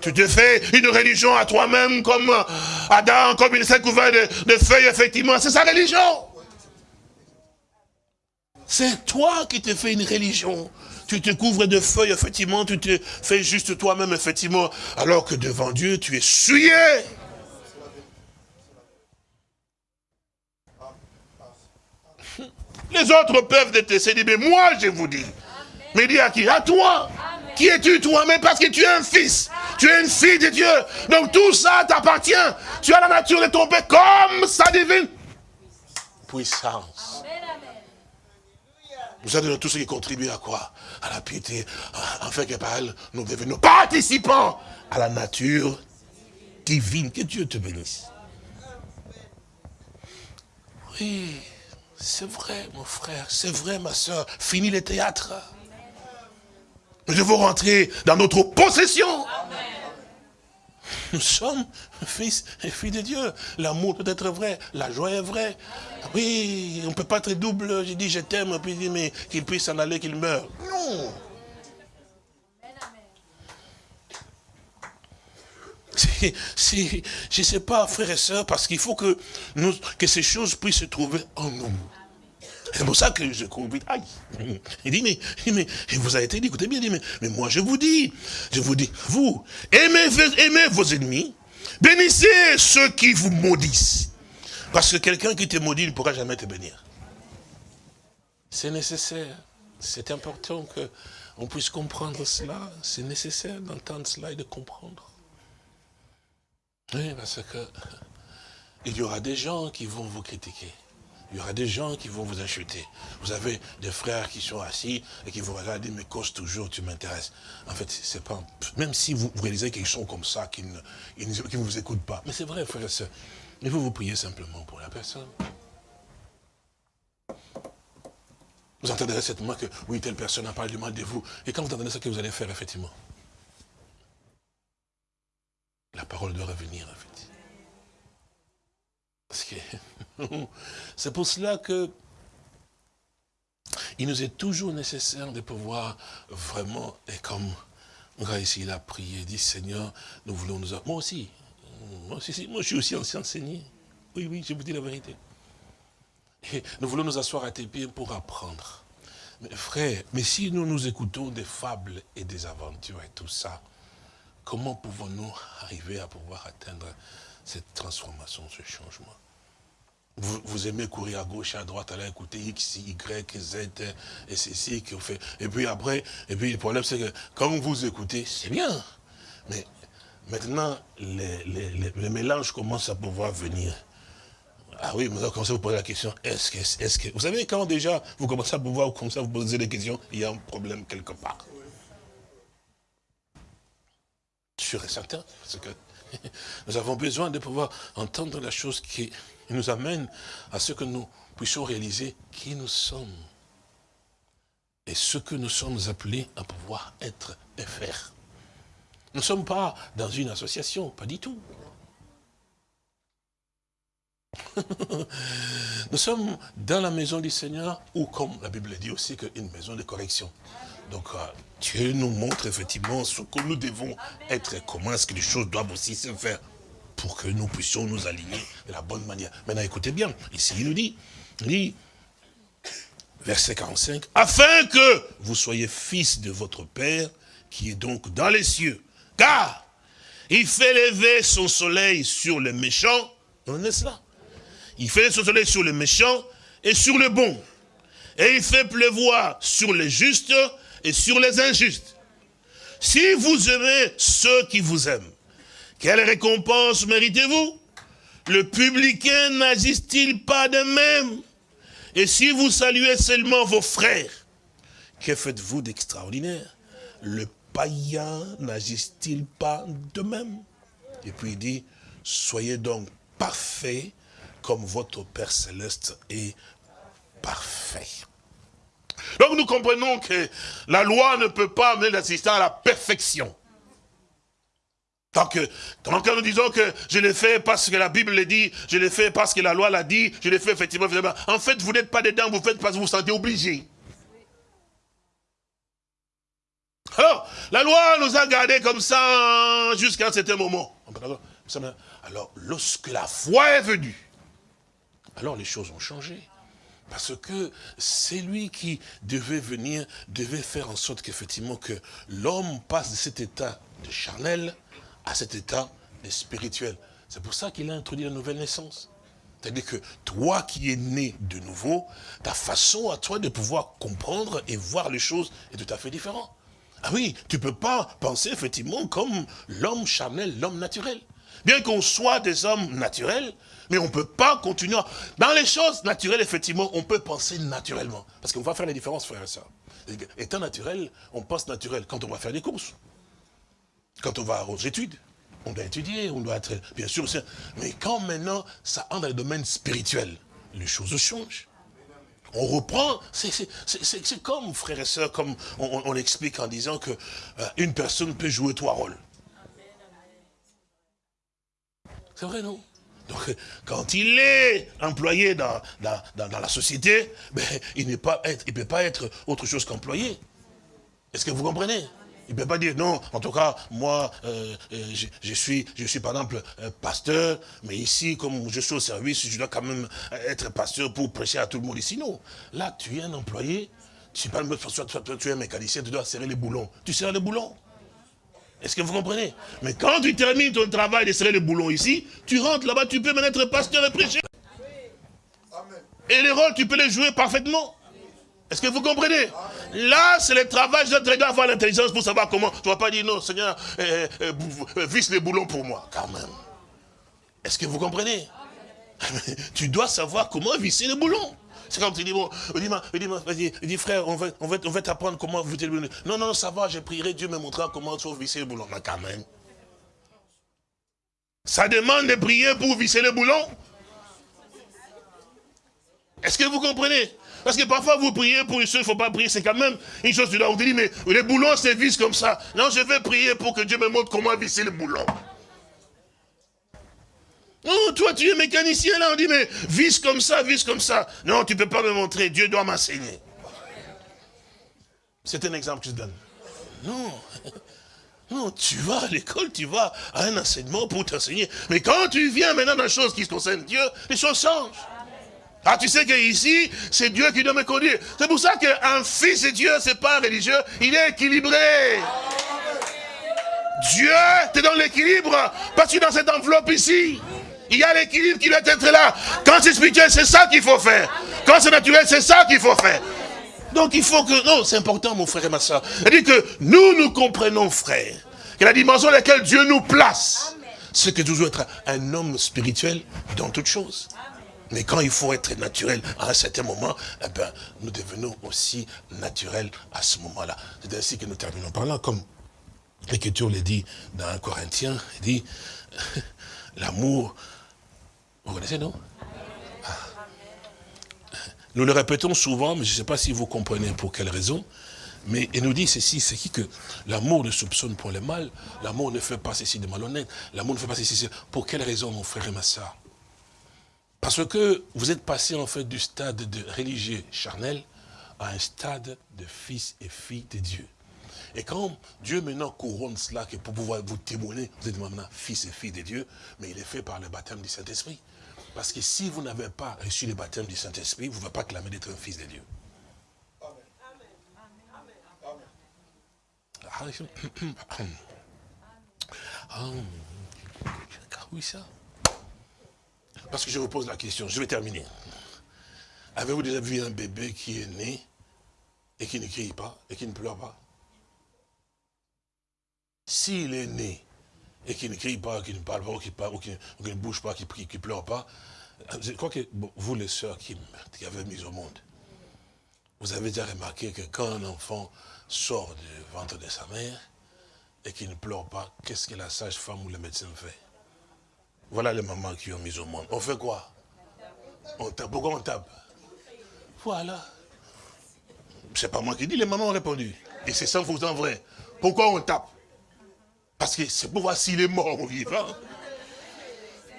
Tu te fais une religion à toi-même comme Adam, comme il s'est couvert de feuilles, effectivement. C'est sa religion. C'est toi qui te fais une religion tu te couvres de feuilles, effectivement, tu te fais juste toi-même, effectivement, alors que devant Dieu, tu es souillé. Les autres peuvent détester, mais moi, je vous dis. Mais dis à qui? À toi. Qui es-tu toi? Mais parce que tu es un fils. Tu es une fille de Dieu. Donc tout ça t'appartient. Tu as la nature de ton Père comme sa divine puissance. Vous êtes tous ceux qui contribuent à quoi? À la piété, afin que par elle, nous devenons participants à la nature divine. Que Dieu te bénisse. Oui, c'est vrai, mon frère, c'est vrai, ma soeur. Fini le théâtre. Nous devons rentrer dans notre possession. Nous sommes fils et filles de Dieu. L'amour peut être vrai, la joie est vraie. Oui, on ne peut pas être double. J'ai dit je t'aime, puis il dit mais qu'il puisse s'en aller, qu'il meure. Non. Si, je ne sais pas, frères et sœurs, parce qu'il faut que, que ces choses puissent se trouver en nous. C'est pour ça que je convite. Aïe. Il dit, mais, mais vous avez été dit, écoutez bien, mais, mais, moi je vous dis, je vous dis, vous, aimez, aimez vos ennemis, bénissez ceux qui vous maudissent. Parce que quelqu'un qui te maudit ne pourra jamais te bénir. C'est nécessaire. C'est important qu'on puisse comprendre cela. C'est nécessaire d'entendre cela et de comprendre. Oui, parce que il y aura des gens qui vont vous critiquer. Il y aura des gens qui vont vous insulter. Vous avez des frères qui sont assis et qui vous regardent, mais cause toujours, tu m'intéresses. En fait, c'est pas, même si vous, réalisez qu'ils sont comme ça, qu'ils ne, vous écoutent pas. Mais c'est vrai, frères et sœurs. Il faut vous prier simplement pour la personne. Vous entendrez certainement que, oui, telle personne a parlé du mal de vous. Et quand vous entendrez ça, que vous allez faire, effectivement La parole doit revenir, en fait. Parce que c'est pour cela que il nous est toujours nécessaire de pouvoir vraiment, et comme ici, il a prié, dit Seigneur, nous voulons nous... Moi aussi, moi, aussi, moi je suis aussi ancien enseigné. Oui, oui, je vous dis la vérité. Et nous voulons nous asseoir à tes pieds pour apprendre. Mais frère, mais si nous nous écoutons des fables et des aventures et tout ça, comment pouvons-nous arriver à pouvoir atteindre cette transformation, ce changement vous, aimez courir à gauche, à droite, aller écouter X, Y, Z, et ceci, qu'on fait. Et puis après, et puis le problème c'est que quand vous écoutez, c'est bien. Mais maintenant, les, les, mélanges commencent à pouvoir venir. Ah oui, vous commencez à vous poser la question, est-ce que, est-ce que... Vous savez, quand déjà vous commencez à pouvoir commencer à vous poser des questions, il y a un problème quelque part. Sûr et certain, parce que nous avons besoin de pouvoir entendre la chose qui nous amène à ce que nous puissions réaliser qui nous sommes. Et ce que nous sommes appelés à pouvoir être et faire. Nous ne sommes pas dans une association, pas du tout. nous sommes dans la maison du Seigneur, ou comme la Bible dit aussi, une maison de correction. Donc euh, Dieu nous montre effectivement ce que nous devons être et comment est-ce que les choses doivent aussi se faire pour que nous puissions nous aligner de la bonne manière. Maintenant, écoutez bien, ici il nous dit, il dit, verset 45, afin que vous soyez fils de votre Père, qui est donc dans les cieux. Car il fait lever son soleil sur les méchants, on est cela. Il fait son soleil sur les méchants et sur les bons. Et il fait pleuvoir sur les justes et sur les injustes. Si vous aimez ceux qui vous aiment, quelle récompense méritez-vous? Le publicain n'agisse-t-il pas de même? Et si vous saluez seulement vos frères, que faites-vous d'extraordinaire? Le païen n'agisse-t-il pas de même? Et puis il dit, soyez donc parfaits comme votre Père Céleste est parfait. Donc nous comprenons que la loi ne peut pas amener l'assistant à la perfection. Tant que, nous disons que je l'ai fait parce que la Bible le dit, je l'ai fait parce que la loi l'a dit, je l'ai fait effectivement, En fait, vous n'êtes pas dedans, vous faites parce que vous vous sentez obligé. Alors, la loi nous a gardés comme ça jusqu'à un certain moment. Alors, lorsque la foi est venue, alors les choses ont changé. Parce que c'est lui qui devait venir, devait faire en sorte qu'effectivement que l'homme passe de cet état de charnel à cet état spirituel. C'est pour ça qu'il a introduit la nouvelle naissance. C'est-à-dire que toi qui es né de nouveau, ta façon à toi de pouvoir comprendre et voir les choses est tout à fait différente. Ah oui, tu ne peux pas penser effectivement comme l'homme charnel, l'homme naturel. Bien qu'on soit des hommes naturels, mais on ne peut pas continuer. Dans les choses naturelles, effectivement, on peut penser naturellement. Parce qu'on va faire la différence, frère et soeur. Étant naturel, on pense naturel quand on va faire des courses. Quand on va aux études, on doit étudier, on doit être, bien sûr, mais quand maintenant ça entre dans le domaine spirituel, les choses changent. On reprend, c'est comme, frères et sœurs, comme on, l'explique en disant que euh, une personne peut jouer trois rôles. C'est vrai, non? Donc, quand il est employé dans, dans, la société, ben, il ne peut pas être autre chose qu'employé. Est-ce que vous comprenez? Il ne peut pas dire, non, en tout cas, moi, euh, euh, je, suis, je suis par exemple euh, pasteur, mais ici, comme je suis au service, je dois quand même être pasteur pour prêcher à tout le monde ici. Non, là, tu es un employé, tu, tu es un mécanicien, tu dois serrer les boulons. Tu serres les boulons. Est-ce que vous comprenez? Mais quand tu termines ton travail de serrer les boulons ici, tu rentres là-bas, tu peux même être pasteur et prêcher. Et les rôles, tu peux les jouer parfaitement. Est-ce que vous comprenez? Là, c'est le travail, je dois avoir l'intelligence pour savoir comment. Tu ne vas pas dire, non, Seigneur, euh, euh, euh, visse les boulons pour moi, quand même. Est-ce que vous comprenez? Tu dois savoir comment visser le boulon. C'est comme tu dis, bon, dis, dis, frère, on va, on va, on va t'apprendre comment le boulon. Non, non, ça va, je prierai, Dieu me montrera comment tu visser le boulon. Mais quand même. Ça demande de prier pour visser le boulon. Est-ce que vous comprenez? Parce que parfois vous priez pour une chose, il ne faut pas prier, c'est quand même une chose, tu dois vous dire, mais les boulons se vissent comme ça. Non, je vais prier pour que Dieu me montre comment visser le boulon. Non, toi tu es mécanicien là, on dit, mais visse comme ça, visse comme ça. Non, tu ne peux pas me montrer, Dieu doit m'enseigner. C'est un exemple que je donne. Non. Non, tu vas à l'école, tu vas à un enseignement pour t'enseigner. Mais quand tu viens maintenant dans les choses qui concernent Dieu, les choses changent. Ah, tu sais qu'ici, c'est Dieu qui doit me conduire. C'est pour ça qu'un fils de Dieu, c'est pas religieux, il est équilibré. Dieu te donne l'équilibre, parce que dans cette enveloppe ici, il y a l'équilibre qui doit être là. Quand c'est spirituel, c'est ça qu'il faut faire. Quand c'est naturel, c'est ça qu'il faut faire. Donc il faut que... Non, c'est important, mon frère et ma soeur. C'est-à-dire que nous, nous comprenons, frère, que la dimension dans laquelle Dieu nous place, c'est que toujours être un homme spirituel dans toutes choses. Mais quand il faut être naturel à un certain moment, eh ben, nous devenons aussi naturels à ce moment-là. C'est ainsi que nous terminons par là, comme l'Écriture le dit dans un Corinthien, il dit, l'amour, vous connaissez, non? Ah. Nous le répétons souvent, mais je ne sais pas si vous comprenez pour quelle raison. Mais il nous dit ceci, c'est qui que l'amour ne soupçonne pour le mal, l'amour ne fait pas ceci de malhonnête, l'amour ne fait pas ceci. Pour quelle raison, mon frère et ma soeur Parce que vous êtes passé en fait du stade de religieux charnel à un stade de fils et filles de Dieu. Et quand Dieu maintenant couronne cela, que pour pouvoir vous témoigner, vous êtes maintenant fils et filles de Dieu, mais il est fait par le baptême du Saint-Esprit. Parce que si vous n'avez pas reçu le baptême du Saint-Esprit, vous ne pouvez pas clamer d'être un fils de Dieu. Amen. Oui, ça. Parce que je vous pose la question, je vais terminer. Avez-vous déjà vu un bébé qui est né et qui ne crie pas et qui ne pleure pas? S'il est né et qui ne crie pas, qui ne parle pas, ou qui, ne bouge pas, qui ne pleure pas, je crois que vous les sœurs qui, qui avez mis au monde, vous avez déjà remarqué que quand un enfant sort du ventre de sa mère et qu'il ne pleure pas, qu'est-ce que la sage-femme ou le médecin fait? Voilà les mamans qui ont mis au monde. On fait quoi? On tape. Pourquoi on tape? Voilà. C'est pas moi qui dis, les mamans ont répondu. Et c'est 100% vrai. Pourquoi on tape? Parce que c'est pour voir s'il est mort ou vivant.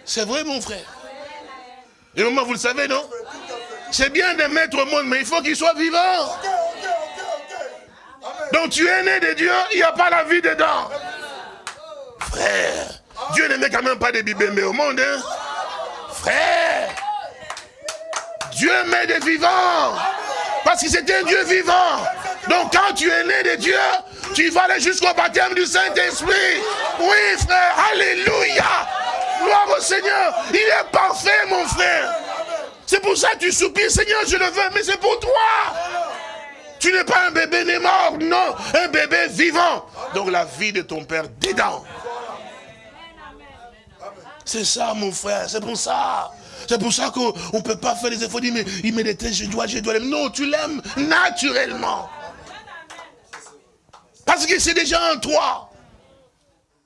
C'est vrai, mon frère. Et maman, vous le savez, non? C'est bien de mettre au monde, mais il faut qu'il soit vivant. Donc tu es né de Dieu, il n'y a pas la vie dedans. Frère, Dieu ne met quand même pas des bibémés au monde. Hein? Frère, Dieu met des vivants. Parce que c'est un Dieu vivant. Donc quand tu es né de Dieu, tu vas aller jusqu'au baptême du Saint-Esprit. Oui, frère, alléluia. Gloire au Seigneur. Il est parfait, mon frère. C'est pour ça que tu soupires, Seigneur, je le veux, mais c'est pour toi. Tu n'es pas un bébé né mort, non, un bébé vivant. Donc la vie de ton père dedans. C'est ça, mon frère, c'est pour ça. C'est pour ça qu'on ne peut pas faire des efforts, il me déteste, je dois, je dois l'aimer. Non, tu l'aimes naturellement. Parce que c'est déjà en toi.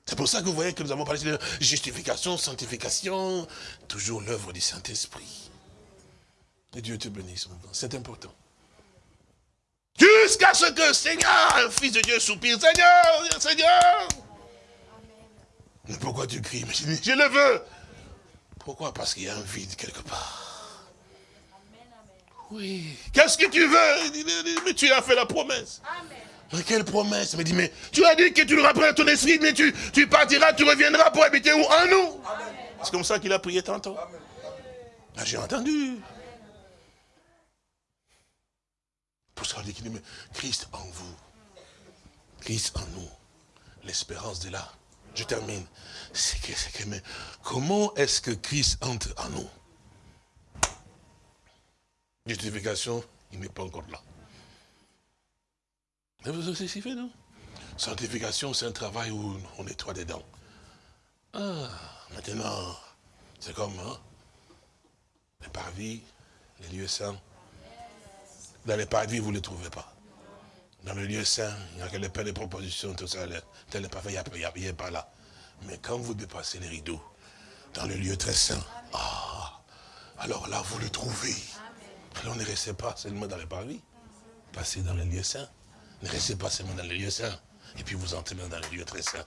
C'est pour ça que vous voyez que nous avons parlé de justification, sanctification, toujours l'œuvre du Saint-Esprit. Et Dieu te bénisse, c'est important. Jusqu'à ce que, Seigneur, un fils de Dieu soupire, Seigneur, Seigneur. Mais pourquoi tu cries je le veux. Pourquoi? Parce qu'il y a un vide quelque part. Oui. Qu'est-ce que tu veux? Mais tu as fait la promesse. Mais quelle promesse Il me dit, mais tu as dit que tu nous rappelleras ton esprit, mais tu, tu partiras, tu reviendras pour habiter où En nous. C'est comme ça qu'il a prié tantôt. Ah, j'ai entendu. Pour ça, on dit qu'il dit, Christ en vous. Christ en nous. L'espérance de là. Je termine. C'est que, c'est que, mais comment est-ce que Christ entre en nous? Justification, il n'est pas encore là. Mais vous savez ce qu'il fait, non? Sanctification, c'est un travail où on nettoie des dents. Ah, maintenant, c'est comme, hein? Parvis, les lieux saints. Dans les parvis, vous ne les trouvez pas. Dans le lieu saint, il y a que les pères de propositions, tout ça, tel n'est pas fait, il n'y a, pas là. Mais quand vous dépassez les rideaux, dans le lieu très saint, ah, alors là, vous le trouvez. Alors ne restez pas seulement dans les parvis, passez dans le lieu saint. Ne restez pas seulement dans le lieu saint. Et puis vous entrez dans le lieu très saint.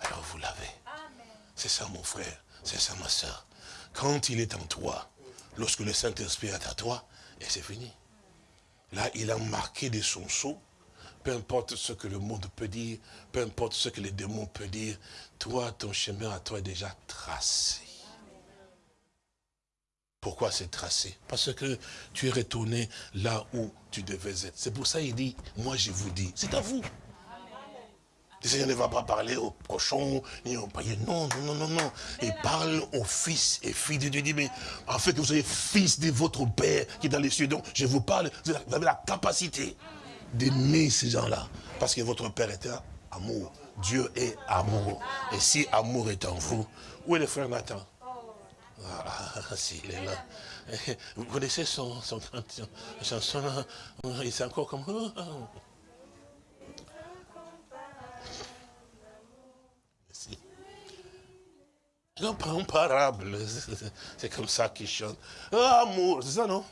Alors vous l'avez. C'est ça mon frère, c'est ça ma soeur. Quand il est en toi, lorsque le Saint-Esprit est à toi, et c'est fini. Là, il a marqué de son sceau, peu importe ce que le monde peut dire, peu importe ce que les démons peuvent dire, toi, ton chemin à toi est déjà tracé. Pourquoi c'est tracé? Parce que tu es retourné là où tu devais être. C'est pour ça qu'il dit, moi je vous dis, c'est à vous. Le Seigneur ne va pas parler aux cochons, ni aux païens. Non, non, non, non, Il parle aux fils et filles de Dieu. Il dit, mais en fait que vous soyez fils de votre Père qui est dans les cieux. Donc, je vous parle, vous avez la capacité d'aimer ces gens-là. Parce que votre Père est amour. Dieu est amour. Et si amour est en vous, où est le frère Nathan? Ah, si, il est là. Vous connaissez son, son, chanson Il est encore comme... Incomparable. C'est comme ça qu'il chante. amour, c'est ça, non?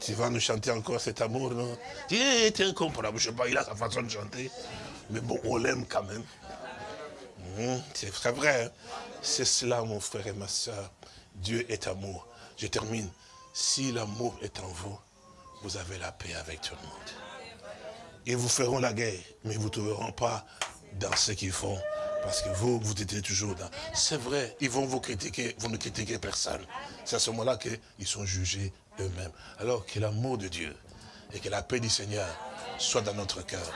Tu vas nous chanter encore cet amour, non? Il est incomparable. Je ne sais pas, il a sa façon de chanter. Mais bon, on l'aime quand même. Hmm, c'est très vrai. Hein. C'est cela, mon frère et ma soeur. Dieu est amour. Je termine. Si l'amour est en vous, vous avez la paix avec tout le monde. Ils vous feront la guerre, mais vous ne trouveront pas dans ce qu'ils font parce que vous, vous étiez toujours dans... C'est vrai, ils vont vous critiquer, vous ne critiquez personne. C'est à ce moment-là qu'ils sont jugés eux-mêmes. Alors que l'amour de Dieu et que la paix du Seigneur soit dans notre cœur.